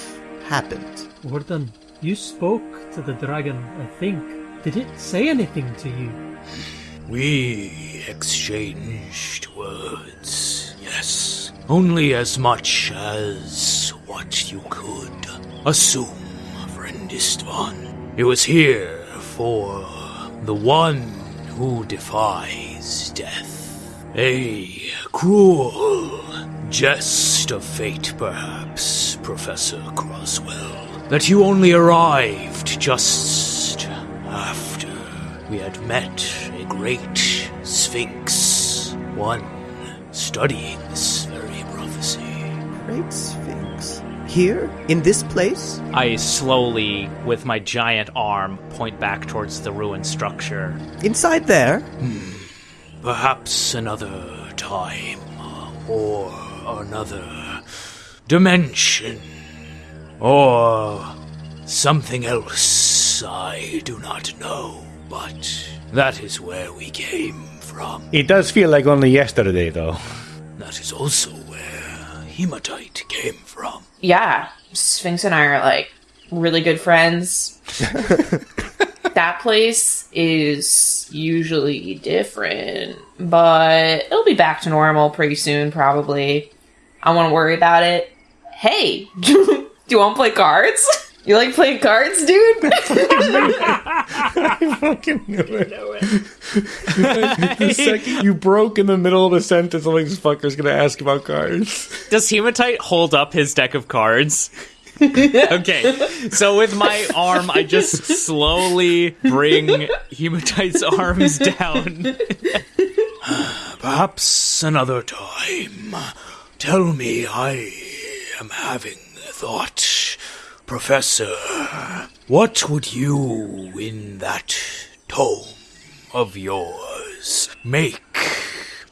happened. Warden, you spoke to the dragon, I think. Did it say anything to you? We exchanged words, yes. Only as much as what you could assume, friend Istvan. It was here for the one who defies death. A cruel jest of fate, perhaps, Professor Croswell, that you only arrived just after we had met great sphinx, one studying this very prophecy. Great Sphinx. Here? In this place? I slowly, with my giant arm, point back towards the ruined structure. Inside there? Hmm, perhaps another time, or another dimension, or something else I do not know, but that is where we came from. It does feel like only yesterday, though. That is also where hematite came from. Yeah, Sphinx and I are like really good friends. that place is usually different, but it'll be back to normal pretty soon, probably. I want to worry about it. Hey, do you want to play cards? You like playing cards, dude? fucking knew it. the second you broke in the middle of a sentence, I'm like, this fucker's gonna ask about cards. Does Hematite hold up his deck of cards? okay, so with my arm, I just slowly bring Hematite's arms down. Perhaps another time. Tell me I am having a thought. Professor, what would you in that tome of yours make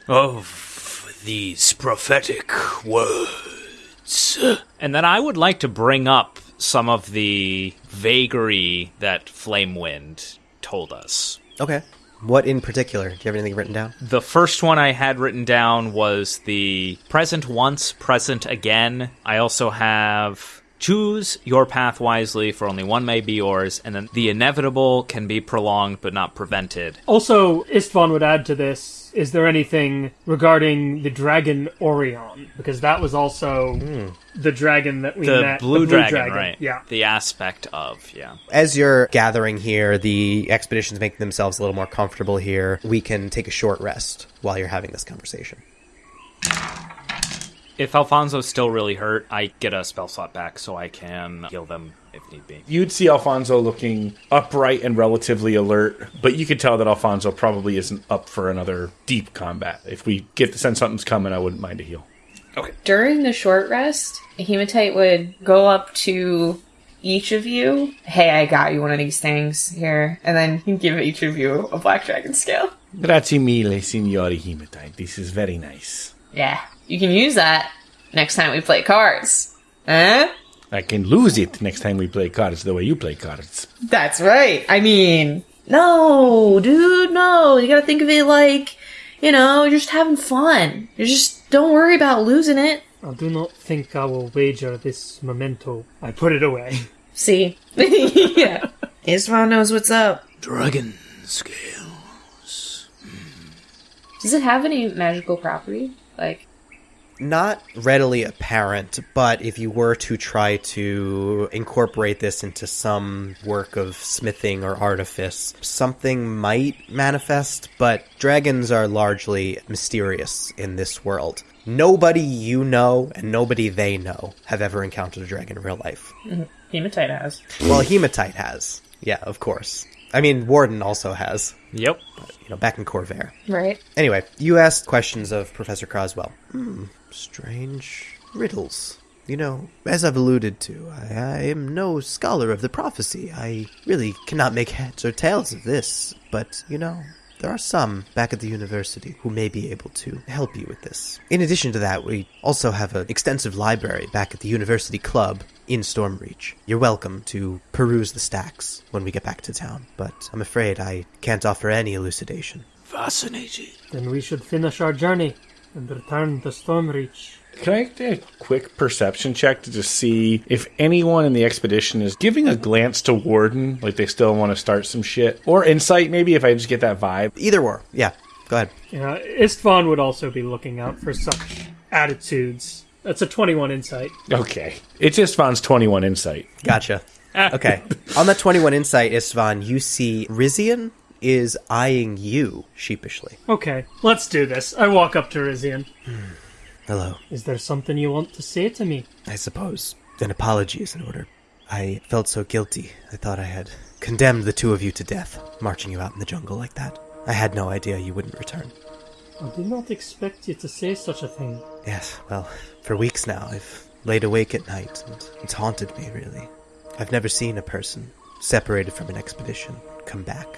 of these prophetic words? And then I would like to bring up some of the vagary that Flamewind told us. Okay. What in particular? Do you have anything written down? The first one I had written down was the present once, present again. I also have choose your path wisely, for only one may be yours, and then the inevitable can be prolonged but not prevented. Also, Istvan would add to this is there anything regarding the dragon Orion? Because that was also hmm. the dragon that we The met. blue, dragon, right? Yeah. The aspect of, yeah. As you're gathering here, the expedition's making themselves a little more comfortable here. We can take a short rest while you're having this conversation. If Alfonso's still really hurt, I get a spell slot back so I can heal them if need be. You'd see Alfonso looking upright and relatively alert, but you could tell that Alfonso probably isn't up for another deep combat. If we get the sense something's coming, I wouldn't mind a heal. Okay. During the short rest, Hematite would go up to each of you. Hey, I got you one of these things here, and then he'd give each of you a black dragon scale. Grazie mille, signori Hematite. This is very nice. Yeah, you can use that next time we play cards. Huh? I can lose it next time we play cards the way you play cards. That's right. I mean, no, dude, no. You gotta think of it like, you know, you're just having fun. You just don't worry about losing it. I do not think I will wager this memento. I put it away. See? yeah. Istvan knows what's up. Dragon scales. Does it have any magical property? Like, Not readily apparent, but if you were to try to incorporate this into some work of smithing or artifice, something might manifest, but dragons are largely mysterious in this world. Nobody you know and nobody they know have ever encountered a dragon in real life. Hematite has. Well, Hematite has. Yeah, of course. I mean, Warden also has, Yep. you know, back in Khorvaire. Right. Anyway, you asked questions of Professor Croswell. Hmm, strange riddles. You know, as I've alluded to, I, I am no scholar of the prophecy. I really cannot make heads or tails of this, but, you know, there are some back at the university who may be able to help you with this. In addition to that, we also have an extensive library back at the university club in Stormreach. You're welcome to peruse the stacks when we get back to town, but I'm afraid I can't offer any elucidation. Fascinating. then we should finish our journey and return to Stormreach. Can I do a quick perception check to just see if anyone in the expedition is giving a glance to Warden, like they still want to start some shit? Or insight, maybe, if I just get that vibe? Either or. Yeah, go ahead. Yeah, Istvan would also be looking out for such attitudes. That's a 21 insight. Okay. It's just Vaughn's 21 insight. Gotcha. Okay. On that 21 insight, Istvan, you see Rizian is eyeing you sheepishly. Okay, let's do this. I walk up to Rizian. Hmm. Hello. Is there something you want to say to me? I suppose an apology is in order. I felt so guilty. I thought I had condemned the two of you to death, marching you out in the jungle like that. I had no idea you wouldn't return. I did not expect you to say such a thing. Yes, well, for weeks now, I've laid awake at night, and it's haunted me, really. I've never seen a person separated from an expedition come back,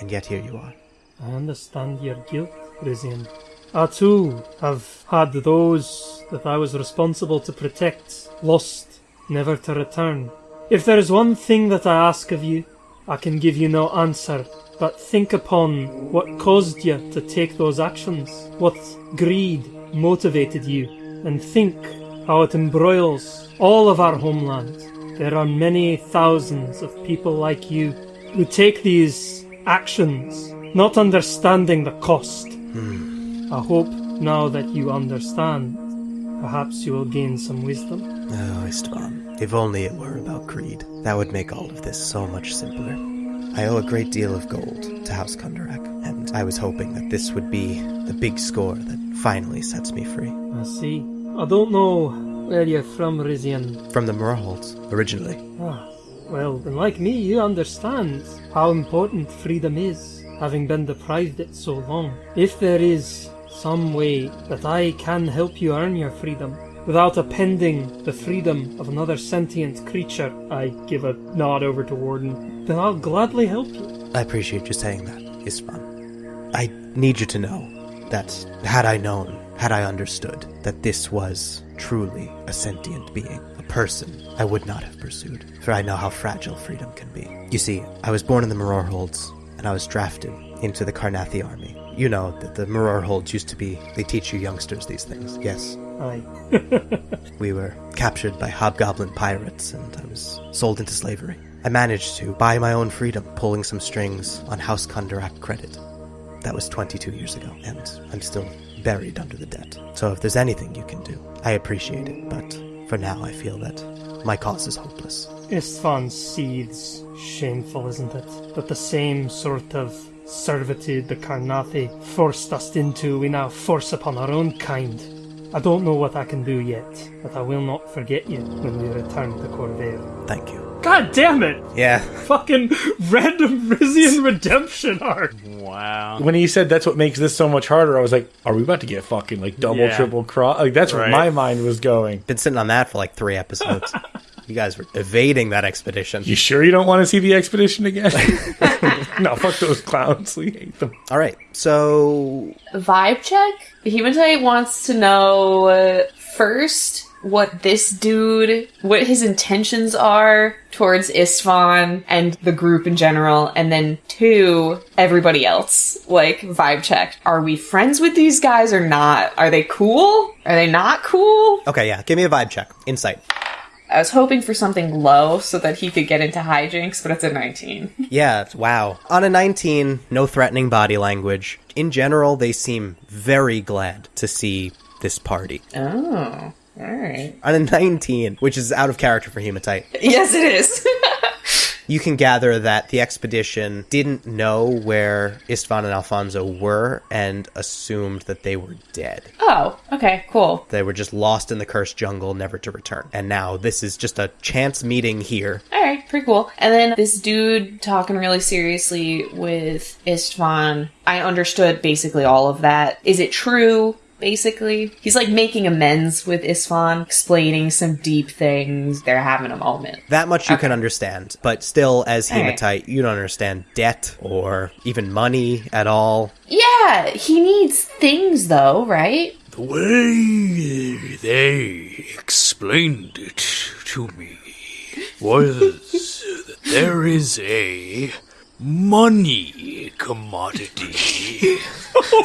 and yet here you are. I understand your guilt, Rizian. I too have had those that I was responsible to protect, lost, never to return. If there is one thing that I ask of you, I can give you no answer, but think upon what caused you to take those actions, what greed motivated you, and think how it embroils all of our homeland. There are many thousands of people like you who take these actions, not understanding the cost. I hope now that you understand, perhaps you will gain some wisdom. Oh, Istvan, if only it were about greed. That would make all of this so much simpler. I owe a great deal of gold to House Kundarak, and I was hoping that this would be the big score that finally sets me free. I see. I don't know where you're from, Rizian. From the Mror Holds, originally. Ah, well, then like me, you understand how important freedom is, having been deprived it so long. If there is some way that I can help you earn your freedom, without appending the freedom of another sentient creature, I give a nod over to Warden, then I'll gladly help you. I appreciate you saying that, Istvan. I need you to know that had I known, had I understood that this was truly a sentient being, person, I would not have pursued, for I know how fragile freedom can be. You see, I was born in the Mror Holds, and I was drafted into the Karrnathi army. You know that the Mror Holds used to be, they teach you youngsters these things, yes. Aye. We were captured by hobgoblin pirates, and I was sold into slavery. I managed to buy my own freedom, pulling some strings on House Kundarak credit. That was 22 years ago, and I'm still buried under the debt. So if there's anything you can do, I appreciate it, but for now I feel that my cause is hopeless. Istvan seethes. Shameful, isn't it? That the same sort of servitude the Karrnathi forced us into, we now force upon our own kind. I don't know what I can do yet, but I will not forget you when we return to Khorvaire. Thank you. God damn it! Yeah. Fucking random Rizian redemption arc. Wow. When he said that's what makes this so much harder, I was like, are we about to get fucking like double, Yeah. triple cross? Like that's where my mind was going. Been sitting on that for like three episodes. you guys were evading that expedition. You sure you don't want to see the expedition again? no, fuck those clowns. We hate them. All right, so Vibe check? Hematite wants to know uh, first what this dude, what his intentions are towards Istvan and the group in general, and then two, everybody else. Like, vibe check. Are we friends with these guys or not? Are they cool? Are they not cool? okay, yeah, give me a vibe check. Insight. I was hoping for something low so that he could get into hijinks, but it's a 19. Yeah, wow. On a 19, no threatening body language. In general, they seem very glad to see this party. Oh, alright. On a 19, which is out of character for Hematite, Yes, it is. you can gather that the expedition didn't know where Istvan and Alfonso were and assumed that they were dead. oh, okay, cool. They were just lost in the cursed jungle, never to return. And now this is just a chance meeting here. All right, pretty cool. And then this dude talking really seriously with Istvan. I understood basically all of that. Is it true? Basically, he's like making amends with Istvan, explaining some deep things. They're having a moment. That much you can understand, but still, as Alright. Hematite, you don't understand debt or even money at all. Yeah, he needs things though, right? The way they explained it to me was that there is a money commodity.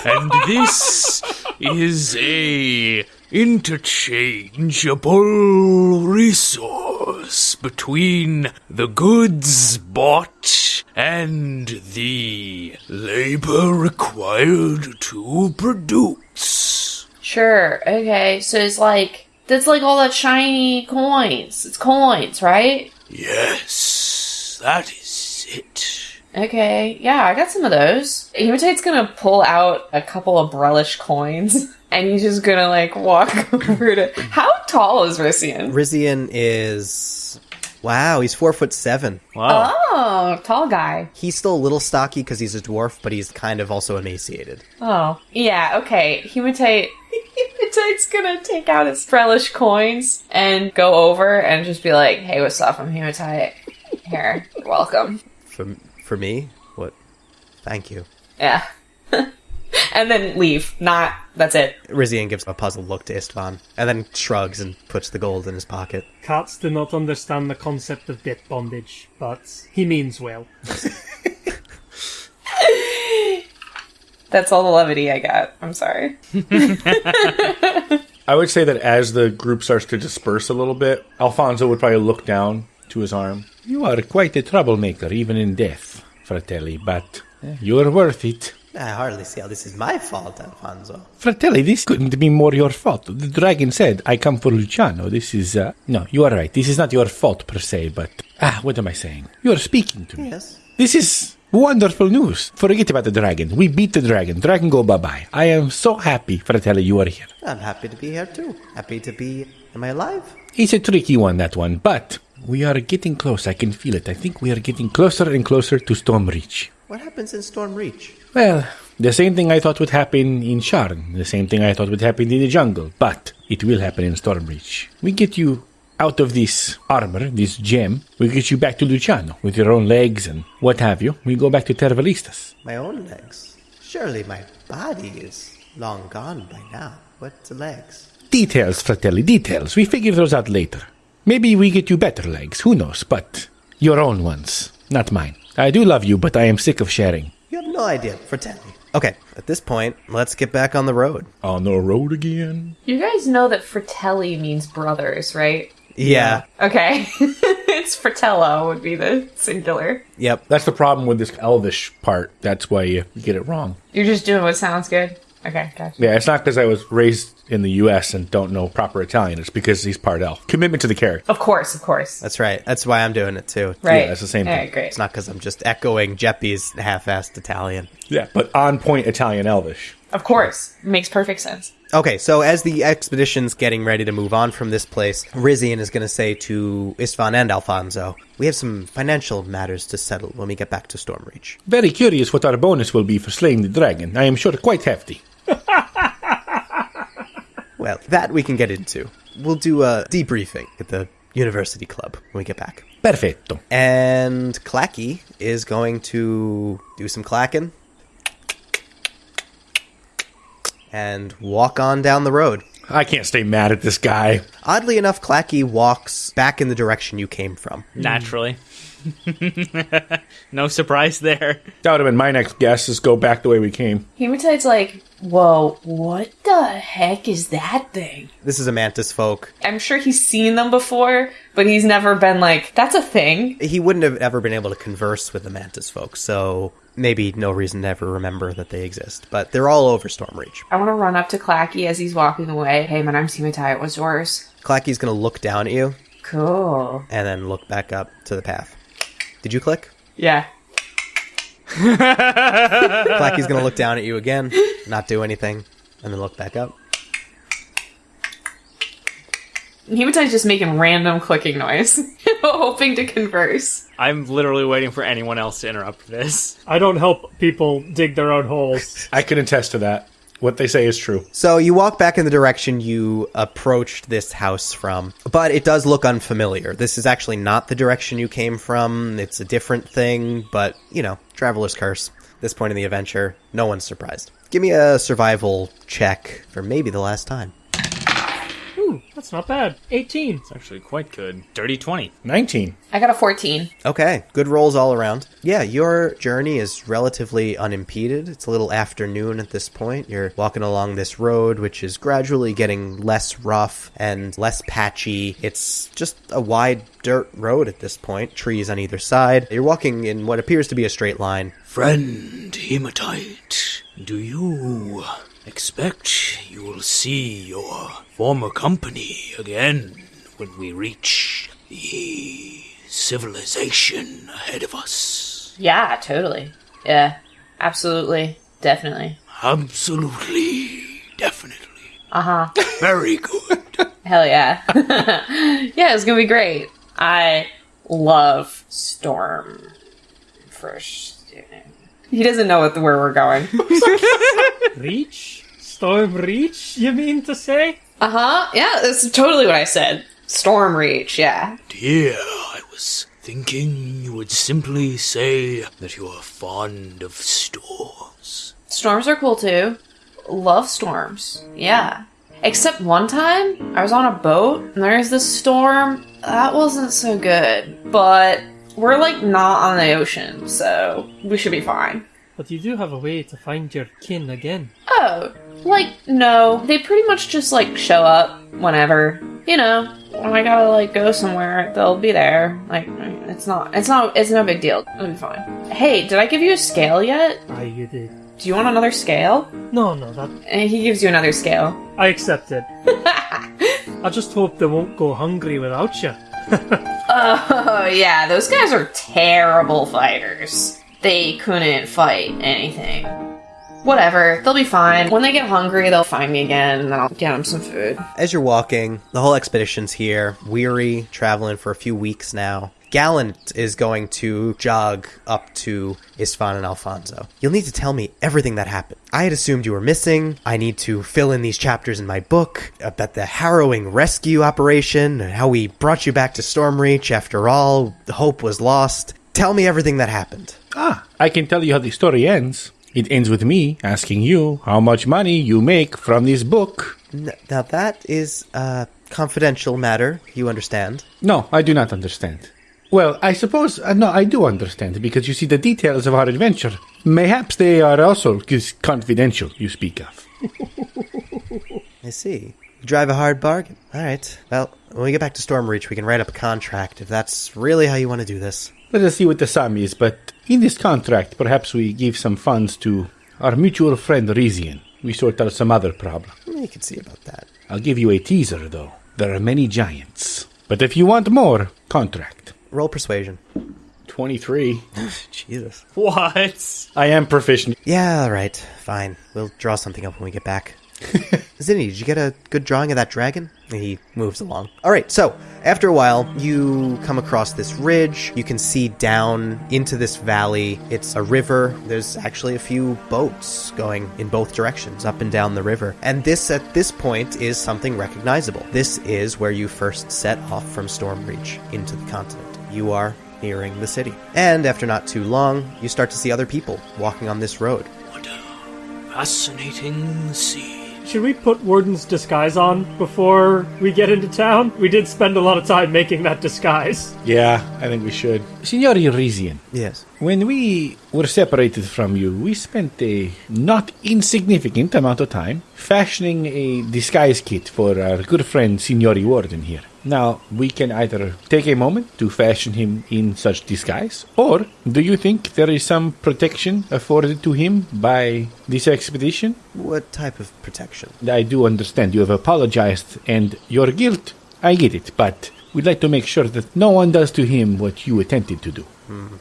and this is a interchangeable resource between the goods bought and the labor required to produce. Sure. Okay. So it's like that's like all that shiny coins. It's coins, right? Yes, that is it. Okay, yeah, I got some of those. Hematite's gonna pull out a couple of Brellish coins, and he's just gonna like walk over to. How tall is Rissian? Rizian is. Wow, he's four foot seven. Wow. Oh, tall guy. He's still a little stocky because he's a dwarf, but he's kind of also emaciated. Oh, yeah, okay. Hematite. Hematite's gonna take out his Brellish coins and go over and just be like, hey, what's up? I'm Hematite. Here, welcome. For for me, what? Thank you. Yeah. and then leave. Not, that's it. Rizian gives a puzzled look to Istvan, and then shrugs and puts the gold in his pocket. Cats do not understand the concept of debt bondage, but he means well. That's all the levity I got. I'm sorry. I would say that as the group starts to disperse a little bit, Alfonso would probably look down to his arm. You are quite a troublemaker, even in death, Fratelli, but you're worth it. I hardly see how this is my fault, Alfonso. Fratelli, this couldn't be more your fault. The dragon said, I come for Luciano. This is, uh, no, you are right. This is not your fault per se, but, ah, what am I saying? You are speaking to me. Yes. This is wonderful news. Forget about the dragon. We beat the dragon. Dragon go bye-bye. I am so happy, Fratelli, you are here. I'm happy to be here too. Happy to be. Am I alive? It's a tricky one, that one, but we are getting close. I can feel it. I think we are getting closer and closer to Stormreach. What happens in Storm Reach? Well, the same thing I thought would happen in Sharn, the same thing I thought would happen in the jungle, but it will happen in Stormreach. We get you out of this armor, this gem, we get you back to Luciano with your own legs and what have you. We go back to Tervalistas. My own legs. Surely my body is long gone by now. What's the legs? Details, Fratelli, details. We figure those out later. Maybe we get you better legs, who knows, but your own ones, not mine. I do love you, but I am sick of sharing. You have no idea, Fratelli. Okay, at this point, let's get back on the road. On the road again. You guys know that Fratelli means brothers, right? Yeah. Okay. it's Fratello would be the singular. Yep. That's the problem with this elvish part. That's why you get it wrong. You're just doing what sounds good. Okay, gotcha. Yeah, it's not because I was raised in the U.S. and don't know proper Italian. It's because he's part elf. Commitment to the character. Of course, of course. That's right. That's why I'm doing it too. right. Yeah, it's the same All thing. right, great. It's not because I'm just echoing Jeppy's half-assed Italian. Yeah, but on point Italian elvish. Of course. Makes perfect sense. Okay, so as the expedition's getting ready to move on from this place, Rizian is going to say to Istvan and Alfonso, "We have some financial matters to settle when we get back to Stormreach." Very curious what our bonus will be for slaying the dragon. I am sure quite hefty. Well, that we can get into. We'll do a debriefing at the university club when we get back. Perfetto. And Clacky is going to do some clacking and walk on down the road. I can't stay mad at this guy. Oddly enough, Clacky walks back in the direction you came from. Naturally. no surprise there. That would have been my next guess is go back the way we came. Hematite's like, whoa, what the heck is that thing? This is a mantis folk. I'm sure he's seen them before, but he's never been like, that's a thing. He wouldn't have ever been able to converse with the mantis folk, so maybe no reason to ever remember that they exist. But they're all over Stormreach. I want to run up to Clacky as he's walking away. Hey, my name's Hematite. What's yours? Clacky's going to look down at you Cool. and then look back up to the path. Did you click? Yeah. Clacky's going to look down at you again, not do anything, and then look back up. Hematite's just making random clicking noise, hoping to converse. I'm literally waiting for anyone else to interrupt this. I don't help people dig their own holes. I can attest to that. What they say is true. So you walk back in the direction you approached this house from, but it does look unfamiliar. This is actually not the direction you came from. It's a different thing, but you know, traveler's curse. This point in the adventure, no one's surprised. Give me a survival check for maybe the last time. Ooh, that's not bad. 18. It's actually quite good. Dirty 20. 19. I got a 14. Okay, good rolls all around. Yeah, your journey is relatively unimpeded. It's a little afternoon at this point. You're walking along this road, which is gradually getting less rough and less patchy. It's just a wide dirt road at this point, trees on either side. You're walking in what appears to be a straight line. Friend Hematite, do you expect you will see your former company again when we reach the civilization ahead of us. Yeah, totally. Yeah, absolutely. Definitely. Absolutely. Definitely. Uh huh. Very good. Hell yeah. yeah, it's gonna be great. I love Storm First. He doesn't know what, where we're going. Reach? Storm Reach, you mean to say? Uh huh. Yeah, that's totally what I said. Storm Reach, yeah. Dear, I was thinking you would simply say that you are fond of storms. Storms are cool too. Love storms. Yeah. Except one time, I was on a boat and there's this storm. That wasn't so good. But we're like not on the ocean, so we should be fine. But you do have a way to find your kin again. Oh, like, no. They pretty much just like show up whenever. You know, when I gotta like go somewhere, they'll be there. Like, it's not, it's not, it's no big deal. It'll be fine. Hey, did I give you a scale yet? Aye, you did. Do you want another scale? No, no, that And he gives you another scale. I accept it. I just hope they won't go hungry without you. Oh yeah, those guys are terrible fighters. They couldn't fight anything. Whatever, they'll be fine. When they get hungry, they'll find me again, and then I'll get them some food. As you're walking, the whole expedition's here, weary, traveling for a few weeks now. Gallant is going to jog up to Istvan and Alfonso. You'll need to tell me everything that happened. I had assumed you were missing. I need to fill in these chapters in my book about the harrowing rescue operation, and how we brought you back to Stormreach after all the hope was lost. Tell me everything that happened. Ah, I can tell you how the story ends. It ends with me asking you how much money you make from this book. N- now that is a confidential matter, you understand. No, I do not understand. Well, I suppose, uh, no, I do understand, because you see the details of our adventure. Mayhaps they are also confidential, you speak of. I see. You drive a hard bargain. All right. Well, when we get back to Stormreach, we can write up a contract if that's really how you want to do this. Let us see what the sum is, but in this contract, perhaps we give some funds to our mutual friend Rizian. We sort out some other problem. You can see about that. I'll give you a teaser, though. There are many giants. But if you want more, contract. Roll persuasion. 23. Jesus. What? I am proficient. Yeah, all right. Fine. We'll draw something up when we get back. Zinni, did you get a good drawing of that dragon? He moves along. All right, so after a while, you come across this ridge. You can see down into this valley. It's a river. There's actually a few boats going in both directions, up and down the river. And this, at this point, is something recognizable. This is where you first set off from Stormreach into the continent. You are nearing the city. And after not too long, you start to see other people walking on this road. What a fascinating scene. Should we put Warden's disguise on before we get into town? We did spend a lot of time making that disguise. Yeah, I think we should. Signor Rizian, Yes. when we were separated from you, we spent a not insignificant amount of time fashioning a disguise kit for our good friend Signori Warden here. Now, we can either take a moment to fashion him in such disguise, or do you think there is some protection afforded to him by this expedition? What type of protection? I do understand you have apologized, and your guilt, I get it, but we'd like to make sure that no one does to him what you attempted to do. Hmm.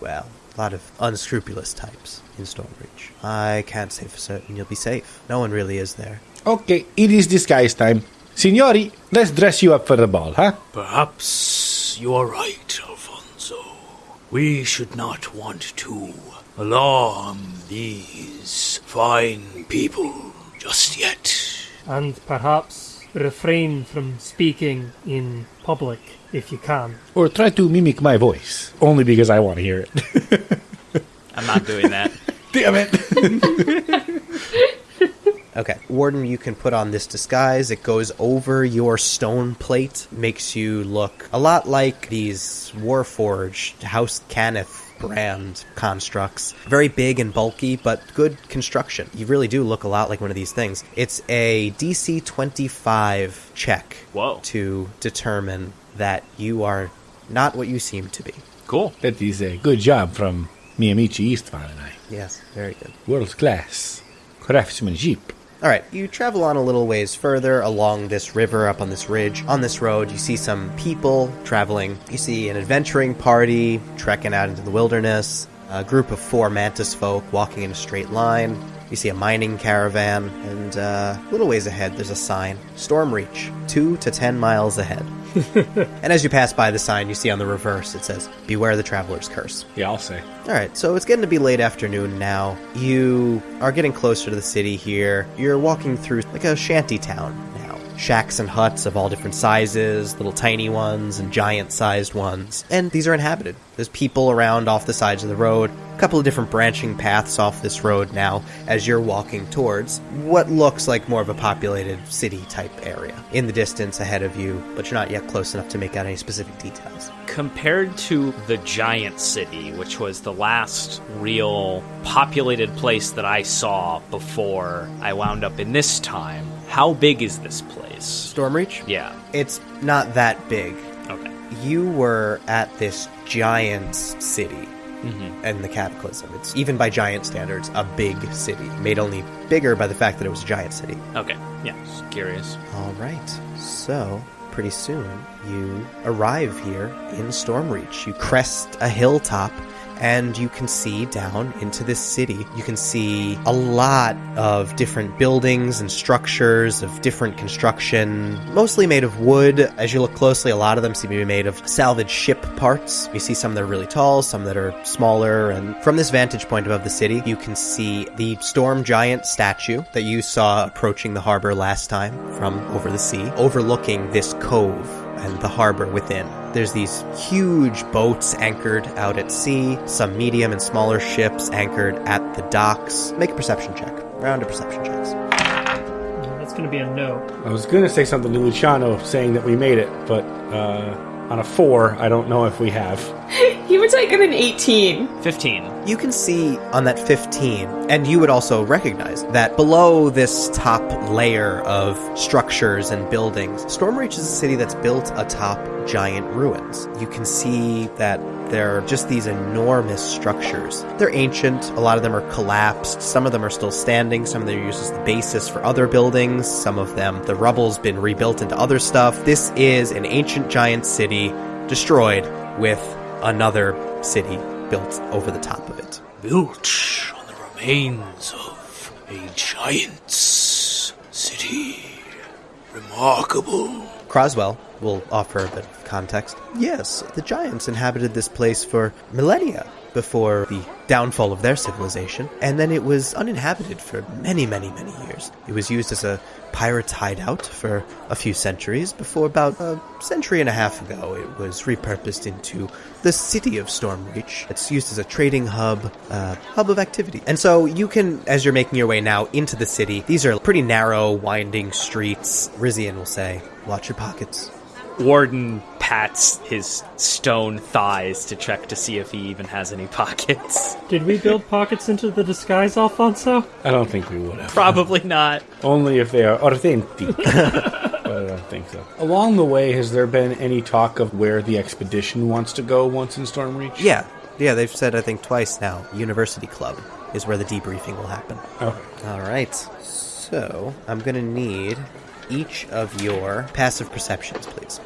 Well, a lot of unscrupulous types in Stormreach. I can't say for certain you'll be safe. No one really is there. Okay, it is disguise time. Signori, let's dress you up for the ball, huh? Perhaps you are right, Alfonso. We should not want to alarm these fine people just yet. And perhaps refrain from speaking in public if you can. Or try to mimic my voice, only because I want to hear it. I'm not doing that. Damn it! Okay. Warden, you can put on this disguise. It goes over your stone plate, makes you look a lot like these Warforged House Cannith brand constructs. Very big and bulky, but good construction. You really do look a lot like one of these things. It's a DC 25 check Whoa. to determine that you are not what you seem to be. Cool. that is a good job from Miyamichi Eastman and I. Yes, very good. World class craftsmanship. All right, you travel on a little ways further along this river up on this ridge. On this road, you see some people traveling. You see an adventuring party trekking out into the wilderness, a group of four mantis folk walking in a straight line. You see a mining caravan, and uh, a little ways ahead, there's a sign Storm Reach, two to ten miles ahead. and as you pass by the sign, you see on the reverse it says, Beware the Traveler's Curse. Yeah, I'll say. All right, so it's getting to be late afternoon now. You are getting closer to the city here. You're walking through like a shanty town. Shacks and huts of all different sizes, little tiny ones and giant sized ones. And these are inhabited. There's people around off the sides of the road, a couple of different branching paths off this road now as you're walking towards what looks like more of a populated city type area. In the distance ahead of you, but you're not yet close enough to make out any specific details. Compared to the giant city, which was the last real populated place that I saw before I wound up in this time, how big is this place? Stormreach? Yeah. It's not that big. Okay. you were at this giant city mm-hmm. in the cataclysm it's even by giant standards a big city made only bigger by the fact that it was a giant city Okay. Yeah. Just curious. all right so pretty soon you arrive here in stormreach you crest a hilltop and you can see down into this city. You can see a lot of different buildings and structures of different construction, mostly made of wood. As you look closely, a lot of them seem to be made of salvaged ship parts. You see some that are really tall, some that are smaller, and from this vantage point above the city, you can see the storm giant statue that you saw approaching the harbor last time from over the sea, overlooking this cove and the harbor within. There's these huge boats anchored out at sea, some medium and smaller ships anchored at the docks. Make a perception check. Round of perception checks. That's going to be a no. I was going to say something to Luciano saying that we made it, but uh, on a four, I don't know if we have. He would take it an 18. 15. You can see on that 15, and you would also recognize that below this top layer of structures and buildings, Stormreach is a city that's built atop giant ruins. You can see that there are just these enormous structures. They're ancient, a lot of them are collapsed, some of them are still standing, some of them are used as the basis for other buildings, some of them, the rubble's been rebuilt into other stuff. This is an ancient giant city destroyed with another city built over the top of it. Built on the remains of a giant's city. Remarkable. Croswell will offer a bit of context. Yes, the giants inhabited this place for millennia before the downfall of their civilization, and then it was uninhabited for many, many, many years. It was used as a pirate's hideout for a few centuries before about a century and a half ago it was repurposed into the city of Stormreach. It's used as a trading hub, uh, hub of activity. And so you can, as you're making your way now into the city, these are pretty narrow, winding streets. Rizian will say, watch your pockets. Warden pats his stone thighs to check to see if he even has any pockets. Did we build pockets into the disguise, Alfonso? I don't think we would have. Probably not. Only if they are authentic. but I don't think so. Along the way, has there been any talk of where the expedition wants to go once in Stormreach? Yeah, yeah, they've said I think twice now. University Club is where the debriefing will happen. Okay. All right. So I'm gonna need each of your passive perceptions, please.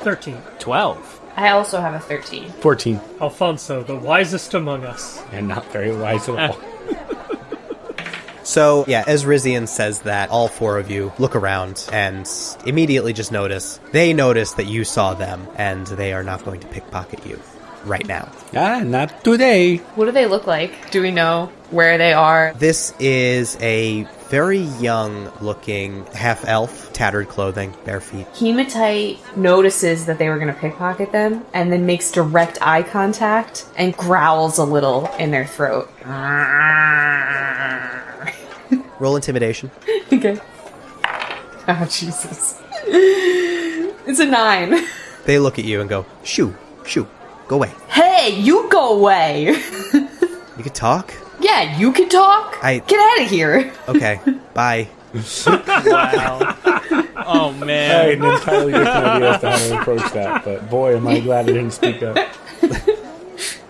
13. 12. I also have a 13. 14. Alfonso, the wisest among us. And not very wise at all. So yeah, as Rizian says that, all four of you look around and immediately just notice they notice that you saw them, and they are not going to pickpocket you right now. ah, not today. What do they look like? Do we know where they are? This is a very young looking half elf, tattered clothing, bare feet. Hematite notices that they were going to pickpocket them and then makes direct eye contact and growls a little in their throat. Roll intimidation. okay. Oh, Jesus. It's a nine. They look at you and go, shoo, shoo, go away. Hey, you go away. You could talk? Yeah, you can talk. I- Get out of here. Okay, bye. Wow. oh, I man. had an entirely different idea as to how to approach that, but boy, am I glad I didn't speak up.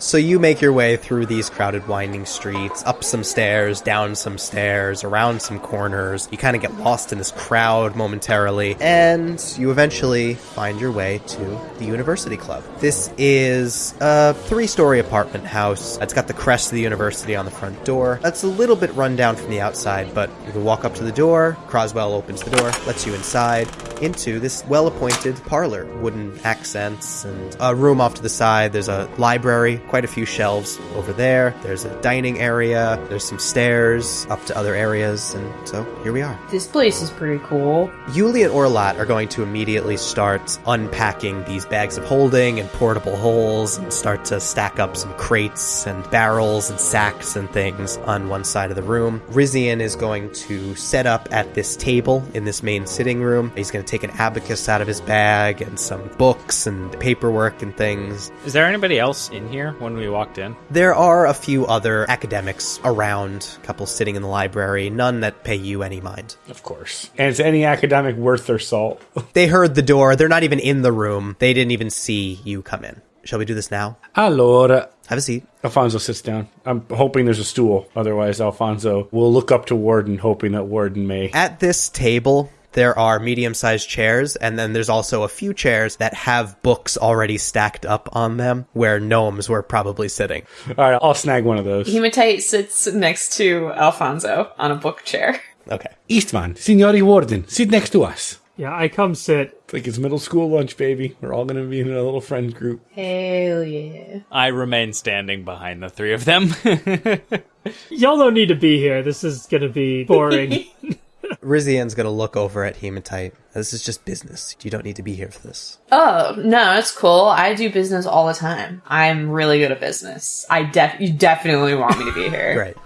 So you make your way through these crowded, winding streets, up some stairs, down some stairs, around some corners. You kind of get lost in this crowd momentarily, and you eventually find your way to the University Club. This is a three story apartment house. It's got the crest of the university on the front door. That's a little bit run down from the outside, but you can walk up to the door. Croswell opens the door, lets you inside into this well appointed parlor. Wooden accents and a room off to the side. There's a library, quite a few shelves over there. There's a dining area. There's some stairs up to other areas. And so here we are. This place is pretty cool. Yuli and Orlat are going to immediately start unpacking these bags of holding and portable holes and start to stack up some crates and barrels and sacks and things on one side of the room. Rizian is going to set up at this table in this main sitting room. He's going to take an abacus out of his bag and some books and paperwork and things. Is there anybody else in here when we walked in? There are a few other academics around, a couple sitting in the library, none that pay you any mind. Of course. And is any academic worth their salt? They heard the door. They're not even in the room. They didn't even see you come in. Shall we do this now? Allora. Have a seat. Alfonso sits down. I'm hoping there's a stool. Otherwise, Alfonso will look up to Warden, hoping that Warden may. At this table, there are medium sized chairs, and then there's also a few chairs that have books already stacked up on them where gnomes were probably sitting. All right, I'll snag one of those. Hematite sits next to Alfonso on a book chair. Okay. Eastman, Signori Warden, sit next to us. Yeah, I come sit. It's like it's middle school lunch, baby. We're all going to be in a little friend group. Hell yeah. I remain standing behind the three of them. Y'all don't need to be here. This is gonna be boring. Rizian's gonna look over at Hematite. This is just business. You don't need to be here for this. Oh, no, it's cool. I do business all the time. I'm really good at business. I def you definitely want me to be here. Great.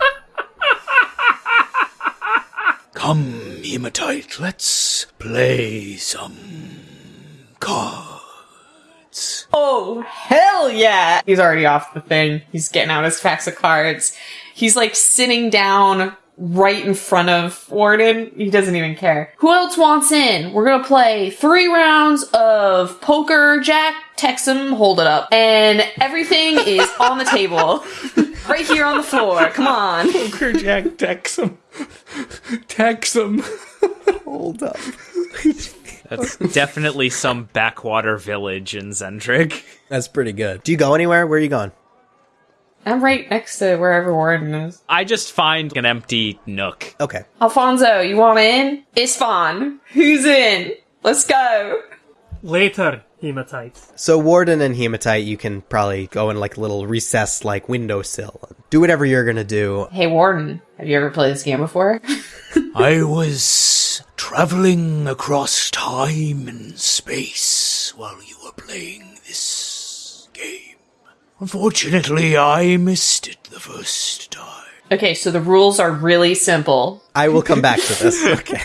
Come, hematite, let's play some cards. Oh, hell yeah! He's already off the thing. He's getting out his packs of cards. He's like sitting down right in front of Warden. He doesn't even care. Who else wants in? We're gonna play three rounds of poker, Jack, text him, hold it up. And everything is on the table. right here on the floor. Come on. Poker Jack Texum. Texum. Hold up. That's definitely some backwater village in Xen'drik. That's pretty good. Do you go anywhere? Where are you going? I'm right next to wherever Warden is. I just find an empty nook. Okay. Alfonso, you want in? Istvan, who's in? Let's go. Later, hematite. So Warden and Hematite, you can probably go in like a little recess, like windowsill. Do whatever you're gonna do. Hey, Warden, have you ever played this game before? I was traveling across time and space while you were playing this game. Unfortunately, I missed it the first time. okay, so the rules are really simple. I will come back to this. Okay.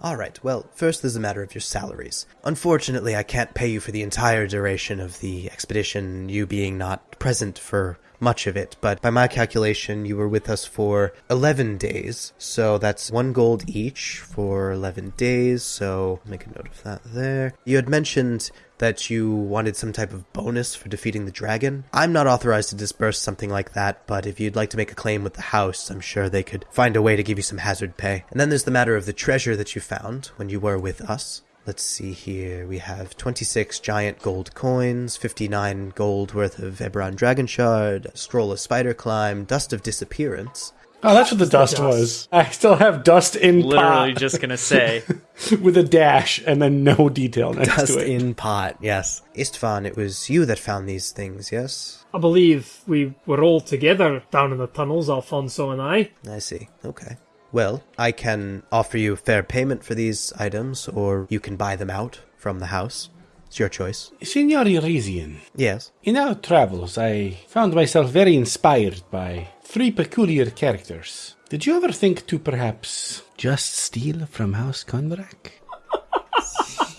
All right. Well, first there's a matter of your salaries. Unfortunately, I can't pay you for the entire duration of the expedition, you being not present for much of it, but by my calculation, you were with us for 11 days. So that's one gold each for 11 days. So make a note of that there. You had mentioned that you wanted some type of bonus for defeating the dragon. I'm not authorized to disburse something like that, but if you'd like to make a claim with the house, I'm sure they could find a way to give you some hazard pay. And then there's the matter of the treasure that you found when you were with us. Let's see here. We have 26 giant gold coins, 59 gold worth of Eberron Dragon Shard, scroll of Spider Climb, Dust of Disappearance. Oh, that's what the dust, dust. was. I still have dust in Literally pot just gonna say. with a dash and then no detail next Dust to it. in pot, yes. Istvan, it was you that found these things, yes? I believe we were all together down in the tunnels, Alfonso and I. I see. Okay. Well, I can offer you fair payment for these items, or you can buy them out from the house. It's your choice. Signori Rizian, Yes. in our travels, I found myself very inspired by three peculiar characters. Did you ever think to perhaps just steal from House Kundarak?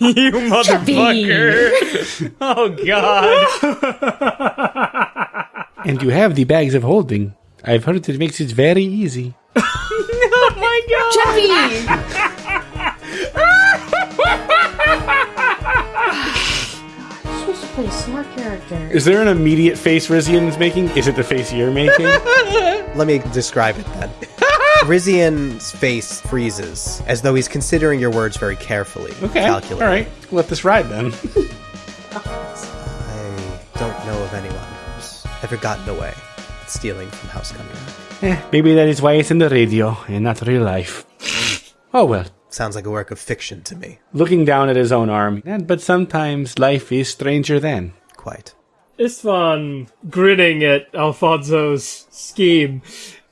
you motherfucker! oh god! And you have the bags of holding. I've heard it makes it very easy. oh my god! Jeffy! supposed to play a smart character. Is there an immediate face Rizian is making? Is it the face you're making? Let me describe it then. Rizian's face freezes, as though he's considering your words very carefully. Okay. Calculating. All right. Let this ride then. I don't know of anyone who's ever gotten away with stealing from House Cunningham. Eh, maybe that is why it's in the radio and not real life. Oh well. Sounds like a work of fiction to me. Looking down at his own arm. But sometimes life is stranger than. Quite. Istvan grinning at Alfonso's scheme.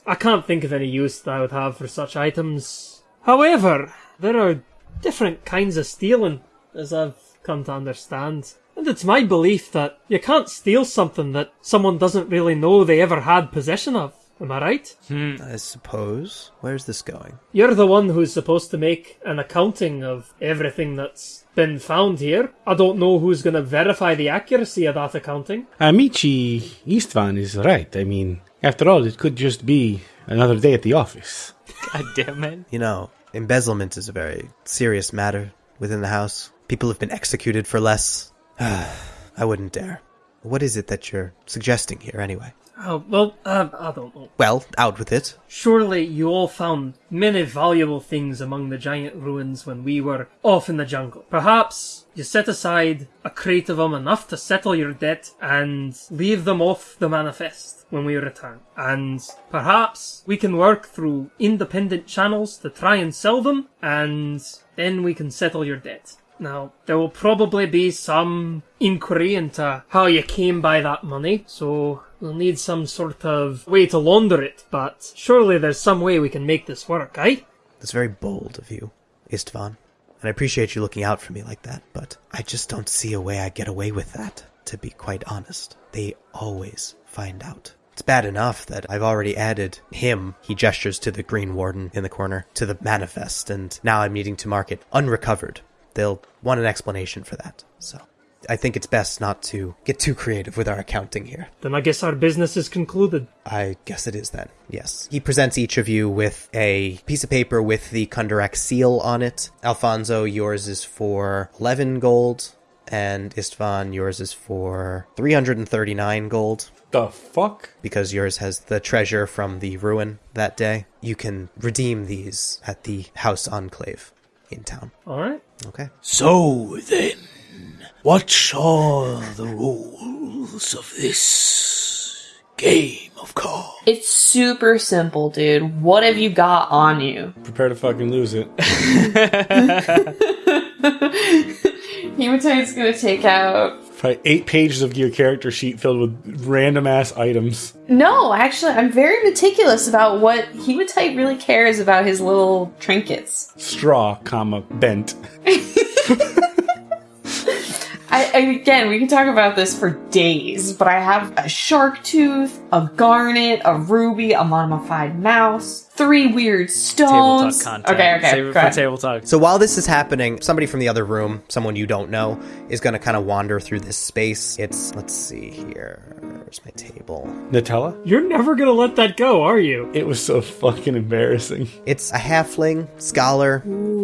I can't think of any use that I would have for such items. However, there are different kinds of stealing, as I've come to understand. And it's my belief that you can't steal something that someone doesn't really know they ever had possession of. Am I right? Hmm. I suppose. Where's this going? You're the one who's supposed to make an accounting of everything that's been found here. I don't know who's going to verify the accuracy of that accounting. Amici Istvan is right. I mean, after all, it could just be another day at the office. God damn it. You know, embezzlement is a very serious matter within the house. People have been executed for less. I wouldn't dare. What is it that you're suggesting here, anyway? Oh, well, uh, I don't know. Well, out with it. Surely you all found many valuable things among the giant ruins when we were off in the jungle. Perhaps you set aside a crate of them enough to settle your debt and leave them off the manifest when we return. And perhaps we can work through independent channels to try and sell them and then we can settle your debt. Now, there will probably be some inquiry into how you came by that money, so we'll need some sort of way to launder it, but surely there's some way we can make this work, eh? That's very bold of you, Istvan. And I appreciate you looking out for me like that, but I just don't see a way I get away with that, to be quite honest. They always find out. It's bad enough that I've already added him, he gestures to the Green Warden in the corner, to the manifest, and now I'm needing to mark it unrecovered. They'll want an explanation for that, so. I think it's best not to get too creative with our accounting here. Then I guess our business is concluded. I guess it is then. Yes. He presents each of you with a piece of paper with the Kundarak seal on it. Alfonso, yours is for 11 gold, and Istvan, yours is for 339 gold The fuck? because yours has the treasure from the ruin that day. You can redeem these at the House Enclave in town. Alright? Okay. So then, what are the rules of this game of cards? It's super simple, dude. What have you got on you? Prepare to fucking lose it. Hematite's gonna take out. Probably eight pages of your character sheet filled with random ass items. No, actually, I'm very meticulous about what Hematite really cares about his little trinkets. Straw, comma, bent. I, I, again, we can talk about this for days, but I have a shark tooth, a garnet, a ruby, a mummified mouse, three weird Tabletop stones. content. Okay, okay, Save it for ahead. table talk. So while this is happening, somebody from the other room, someone you don't know, is going to kind of wander through this space. It's, let's see here. Where's my table? Nutella? You're never gonna let that go, are you? It was so fucking embarrassing. It's a halfling scholar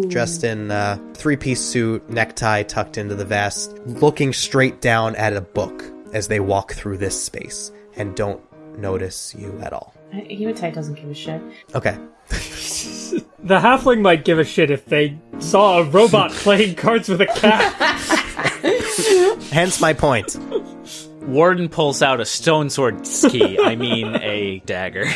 dressed in a three piece suit, necktie tucked into the vest, looking straight down at a book as they walk through this space and don't notice you at all. Hematite doesn't give a shit. Okay. The halfling might give a shit if they saw a robot playing cards with a cat. Hence my point. Warden pulls out a stone sword ski. I mean, a dagger.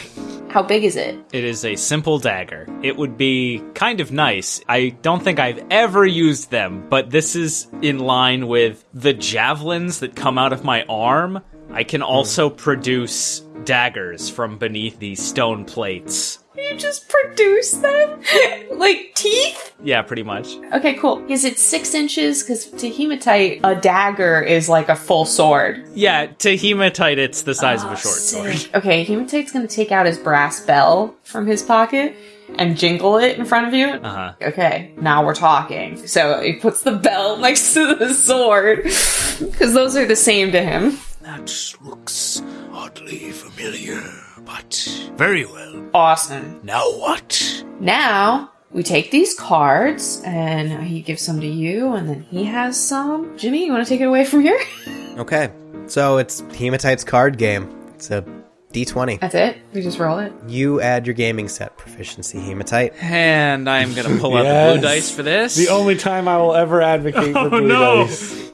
How big is it? It is a simple dagger. It would be kind of nice. I don't think I've ever used them, but this is in line with the javelins that come out of my arm. I can also produce daggers from beneath these stone plates. You just produce them? like teeth? Yeah, pretty much. Okay, cool. Is it six inches? Because to hematite, a dagger is like a full sword. Yeah, to hematite, it's the size of a short sword. Okay, hematite's gonna take out his brass bell from his pocket and jingle it in front of you. Uh huh. Okay, now we're talking. So he puts the bell next to the sword because those are the same to him. That looks oddly familiar, but very well. Awesome. Now what? Now we take these cards and he gives some to you, and then he has some. Jimmy, you want to take it away from here? Okay, so it's Hematite's card game. It's a d20. That's it. We just roll it. You add your gaming set proficiency, Hematite. And I'm gonna pull out the blue dice for this. The only time I will ever advocate for Oh, blue no. dice.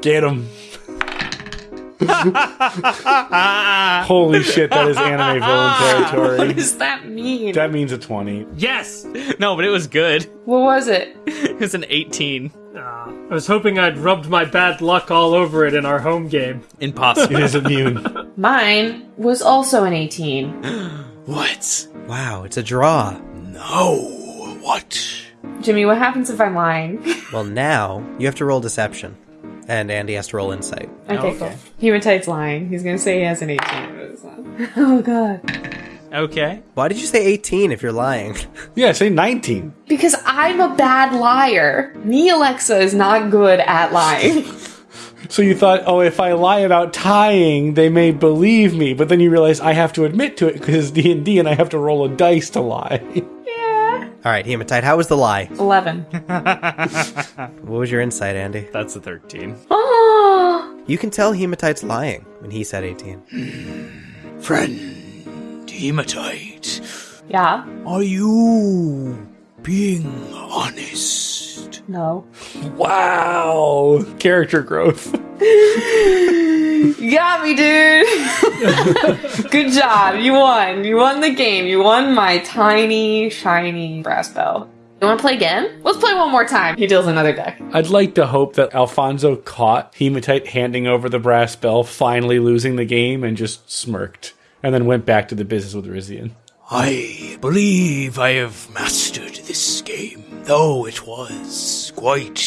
Get him. Holy shit, that is anime villain territory. What does that mean? That means a 20. Yes! no, but it was good. what was it? It was an 18. Ah, I was hoping I'd rubbed my bad luck all over it in our home game. Impossible. It is immune. Mine was also an 18. what? Wow, it's a draw. No. What? Jimmy, what happens if I'm lying? Well, now you have to roll deception, and Andy has to roll insight. Okay, cool. Hematite's lying. He's gonna say he has an 18. but it's not. Oh god. Okay. Why did you say 18 if you're lying? yeah, say 19. Because I'm a bad liar. Me, Alexa, is not good at lying. So you thought, oh, if I lie about tying, they may believe me. But then you realize I have to admit to it because D and D, and I have to roll a dice to lie. yeah. All right, Hematite, how was the lie? 11. What was your insight, Andy? That's a 13. Oh! You can tell Hematite's lying when he said 18. Hmm. Friend, hematite, Yeah. are you being honest? No. Wow, character growth. You got me, dude. Good job. You won. You won the game. You won my tiny, shiny brass bell. You want to play again? Let's play one more time. He deals another deck. I'd like to hope that Alfonso caught Hematite handing over the brass bell, finally losing the game, and just smirked, and then went back to the business with Rizian. I believe I have mastered this game, though it was quite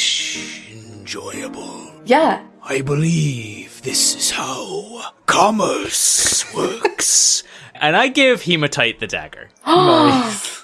enjoyable. Yeah. I believe this is how commerce works. And I give Hematite the dagger.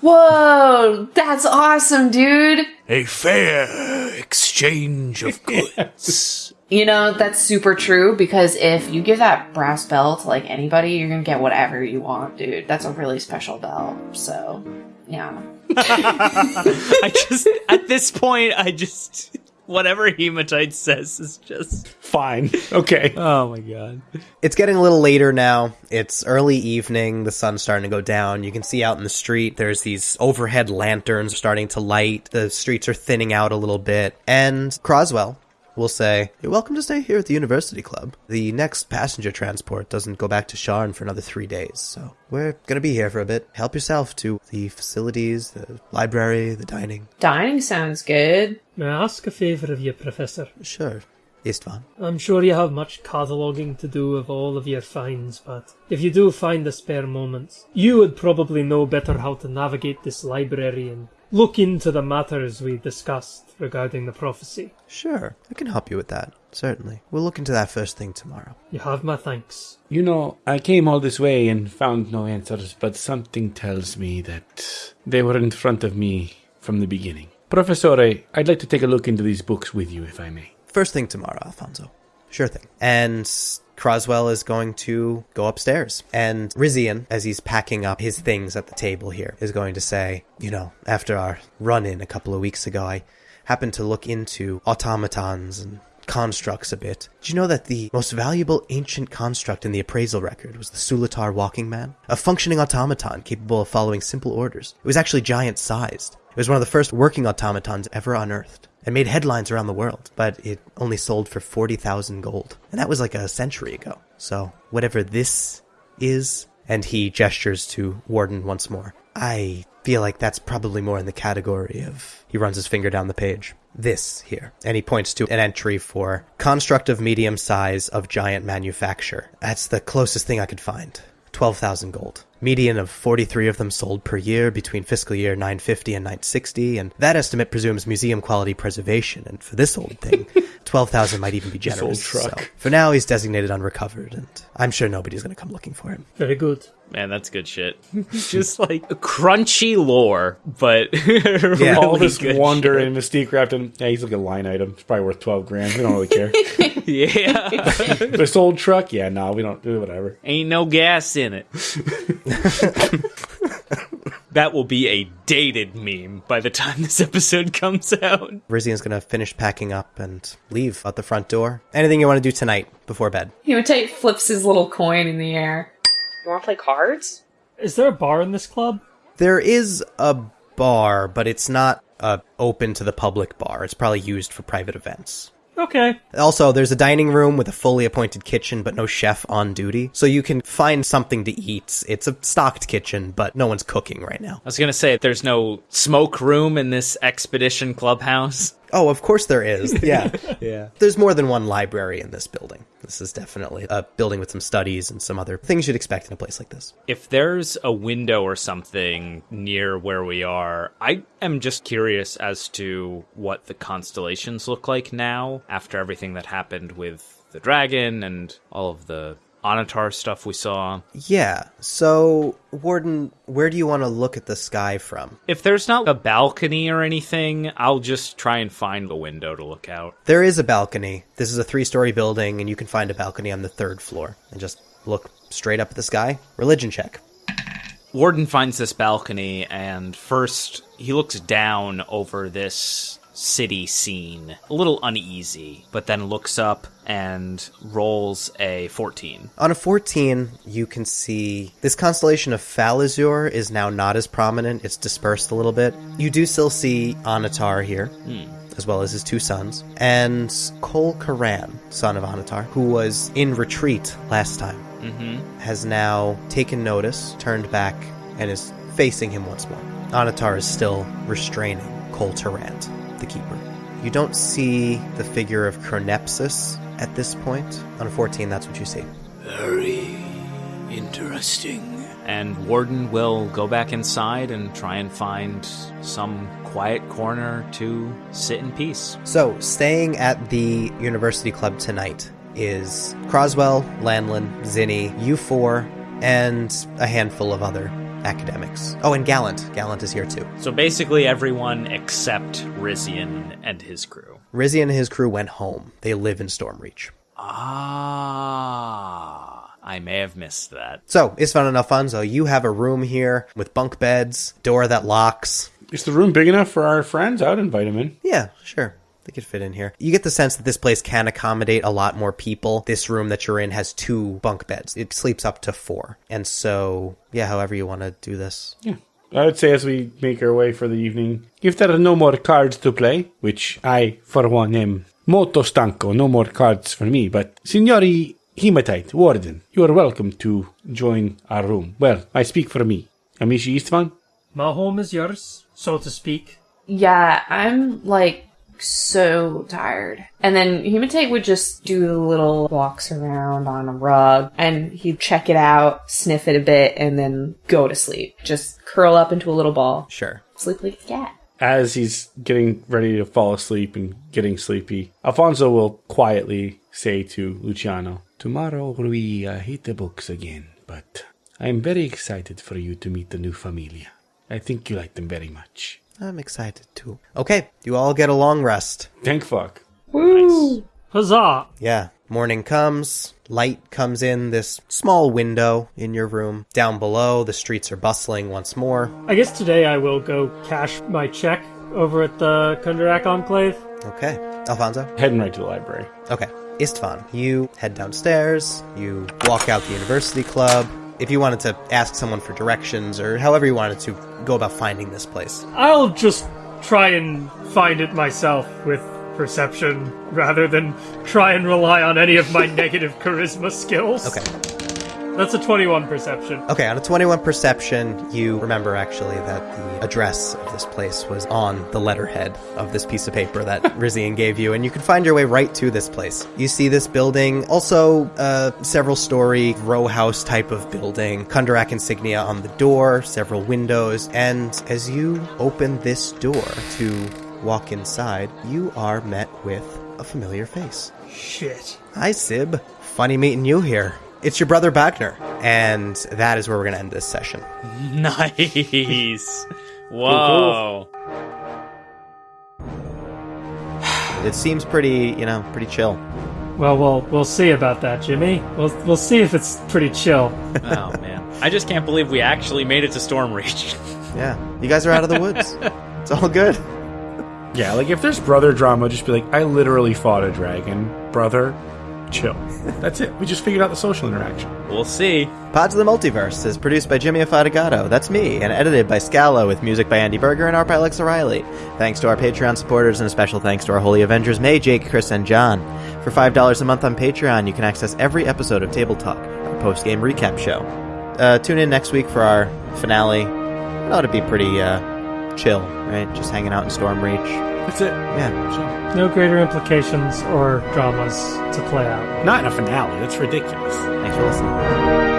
Whoa. That's awesome, dude. A fair exchange of goods. You know, that's super true because if you give that brass bell to like anybody, you're going to get whatever you want, dude. That's a really special bell. So, yeah. I just, at this point, I just, whatever Hematite says is just, Fine. Okay. oh my god. It's getting a little later now. It's early evening. The sun's starting to go down. You can see out in the street, there's these overhead lanterns starting to light. The streets are thinning out a little bit. And Croswell will say, You're welcome to stay here at the University Club. The next passenger transport doesn't go back to Sharn for another three days, so we're going to be here for a bit. Help yourself to the facilities, the library, the dining. Dining sounds good. May I ask a favour of you, Professor? Sure. Istvan. I'm sure you have much cataloguing to do of all of your finds, but if you do find a spare moment, you would probably know better how to navigate this library and look into the matters we discussed regarding the prophecy. Sure. I can help you with that. Certainly. We'll look into that first thing tomorrow. You have my thanks. You know, I came all this way and found no answers, but something tells me that they were in front of me from the beginning. Professore, I'd like to take a look into these books with you, if I may. First thing tomorrow, Alfonso. Sure thing. And Croswell is going to go upstairs. And Rizian, as he's packing up his things at the table here, is going to say, You know, after our run in a couple of weeks ago, I happened to look into automatons and constructs a bit. Did you know that the most valuable ancient construct in the appraisal record was the Sulatar Walking Man? A functioning automaton capable of following simple orders. It was actually giant sized. It was one of the first working automatons ever unearthed and made headlines around the world, but it only sold for 40,000 gold. And that was like a century ago. So, whatever this is, and he gestures to Warden once more, I feel like that's probably more in the category of. He runs his finger down the page. This here. And he points to an entry for construct of medium size of giant manufacture. That's the closest thing I could find. 12,000 gold. Median of 43 of them sold per year between fiscal year 950 and 960, and that estimate presumes museum quality preservation, and for this old thing, 12,000 might even be This old generous. truck. So for now, he's designated unrecovered, and I'm sure nobody's going to come looking for him. Very good. Man, that's good shit. Just like crunchy lore, but Yeah. all this good wonder shit. and mystique wrapped in. Yeah, he's like a line item. It's probably worth 12 grand. We don't really care. Yeah, this old truck? Yeah, no, we don't do whatever. ain't no gas in it. That will be a dated meme by the time this episode comes out. Rizian's gonna finish packing up and leave out the front door. Anything you want to do tonight before bed? Hematite flips his little coin in the air. You want to play cards? Is there a bar in this club? There is a bar, but it's not a open to the public bar. It's probably used for private events. Okay. Also, there's a dining room with a fully appointed kitchen, but no chef on duty. So you can find something to eat. It's a stocked kitchen, but no one's cooking right now. I was gonna say there's no smoke room in this expedition clubhouse. Oh, of course there is. Yeah. yeah. There's more than one library in this building. This is definitely a building with some studies and some other things you'd expect in a place like this. If there's a window or something near where we are, I am just curious as to what the constellations look like now after everything that happened with the dragon and all of the Onatar stuff we saw. Yeah. So, Warden, where do you want to look at the sky from? If there's not a balcony or anything, I'll just try and find a window to look out. There is a balcony. This is a three story building, and you can find a balcony on the third floor. And just look straight up at the sky. Religion check. Warden finds this balcony, and first he looks down over this city scene, a little uneasy, but then looks up and rolls a 14. On a 14, you can see this constellation of Falazure is now not as prominent. It's dispersed a little bit. You do still see Onatar here, hmm. as well as his two sons, and Kol Korran, son of Onatar, who was in retreat last time, mm-hmm. has now taken notice, turned back, and is facing him once more. Onatar is still restraining Kol Turrant, the keeper. You don't see the figure of Chronepsis at this point. On a 14, that's what you see. Very interesting. And Warden will go back inside and try and find some quiet corner to sit in peace. So, staying at the University Club tonight is Croswell, Lanlin, Zinni, you four, and a handful of other academics. Oh, and Gallant. Gallant is here too. So basically, everyone except Rizian and his crew. Rizian and his crew went home. They live in Stormreach. Ah, I may have missed that. So, Istvan and Alfonso, you have a room here with bunk beds, door that locks. Is the room big enough for our friends? I would invite them in. Yeah, sure. They could fit in here. You get the sense that this place can accommodate a lot more people. This room that you're in has two bunk beds. It sleeps up to four. And so, yeah, however you want to do this. Yeah. I would say as we make our way for the evening, if there are no more cards to play, which I, for one, am molto stanco, no more cards for me, but Signori Hematite, Warden, you are welcome to join our room. Well, I speak for me. Amishi Istvan? My home is yours, so to speak. Yeah, I'm like so tired. And then Hematite would just do little walks around on a rug and he'd check it out, sniff it a bit, and then go to sleep. Just curl up into a little ball. Sure. Sleep like a cat. As he's getting ready to fall asleep and getting sleepy, Alfonso will quietly say to Luciano, Tomorrow we uh, hit the books again, but I'm very excited for you to meet the new familia. I think you like them very much. I'm excited too. Okay, you all get a long rest. Thank fuck. Huzzah! Yeah. Morning comes, light comes in this small window in your room. Down below, the streets are bustling once more. I guess today I will go cash my check over at the Kundarak Enclave. Okay. Alfonso? Heading right to the library. Okay. Istvan, you head downstairs, you walk out the university club. If you wanted to ask someone for directions or however you wanted to go about finding this place. I'll just try and find it myself with perception rather than try and rely on any of my negative charisma skills. Okay. That's a 21 perception. Okay, on a 21 perception, you remember actually that the address of this place was on the letterhead of this piece of paper that Rizian gave you, and you can find your way right to this place. You see this building, also a several story row house type of building, Kundarak insignia on the door, several windows, and as you open this door to walk inside, you are met with a familiar face. Shit. Hi, Sib. Funny meeting you here. It's your brother Bagner. And that is where we're going to end this session. Nice. Whoa. It seems pretty, you know, pretty chill. Well, we'll we'll see about that, Jimmy. We'll we'll see if it's pretty chill. Oh man, I just can't believe we actually made it to Stormreach. Yeah, you guys are out of the woods. it's all good. Yeah, like if there's brother drama, just be like, I literally fought a dragon. Brother, chill. That's it. We just figured out the social interaction. We'll see. Pods of the Multiverse is produced by Jimmy Afatigato. That's me, and edited by Scala with music by Andy Berger and art by Alex O'Reilly. Thanks to our Patreon supporters, and a special thanks to our Holy Avengers May, Jake, Chris, and John. For $5 a month on Patreon, you can access every episode of Table Talk, our post game recap show. Uh, tune in next week for our finale. It ought to be pretty uh, chill, right? Just hanging out in Stormreach. That's it. Yeah. No greater implications or dramas to play out. Not in a finale. That's ridiculous. Thanks for listening.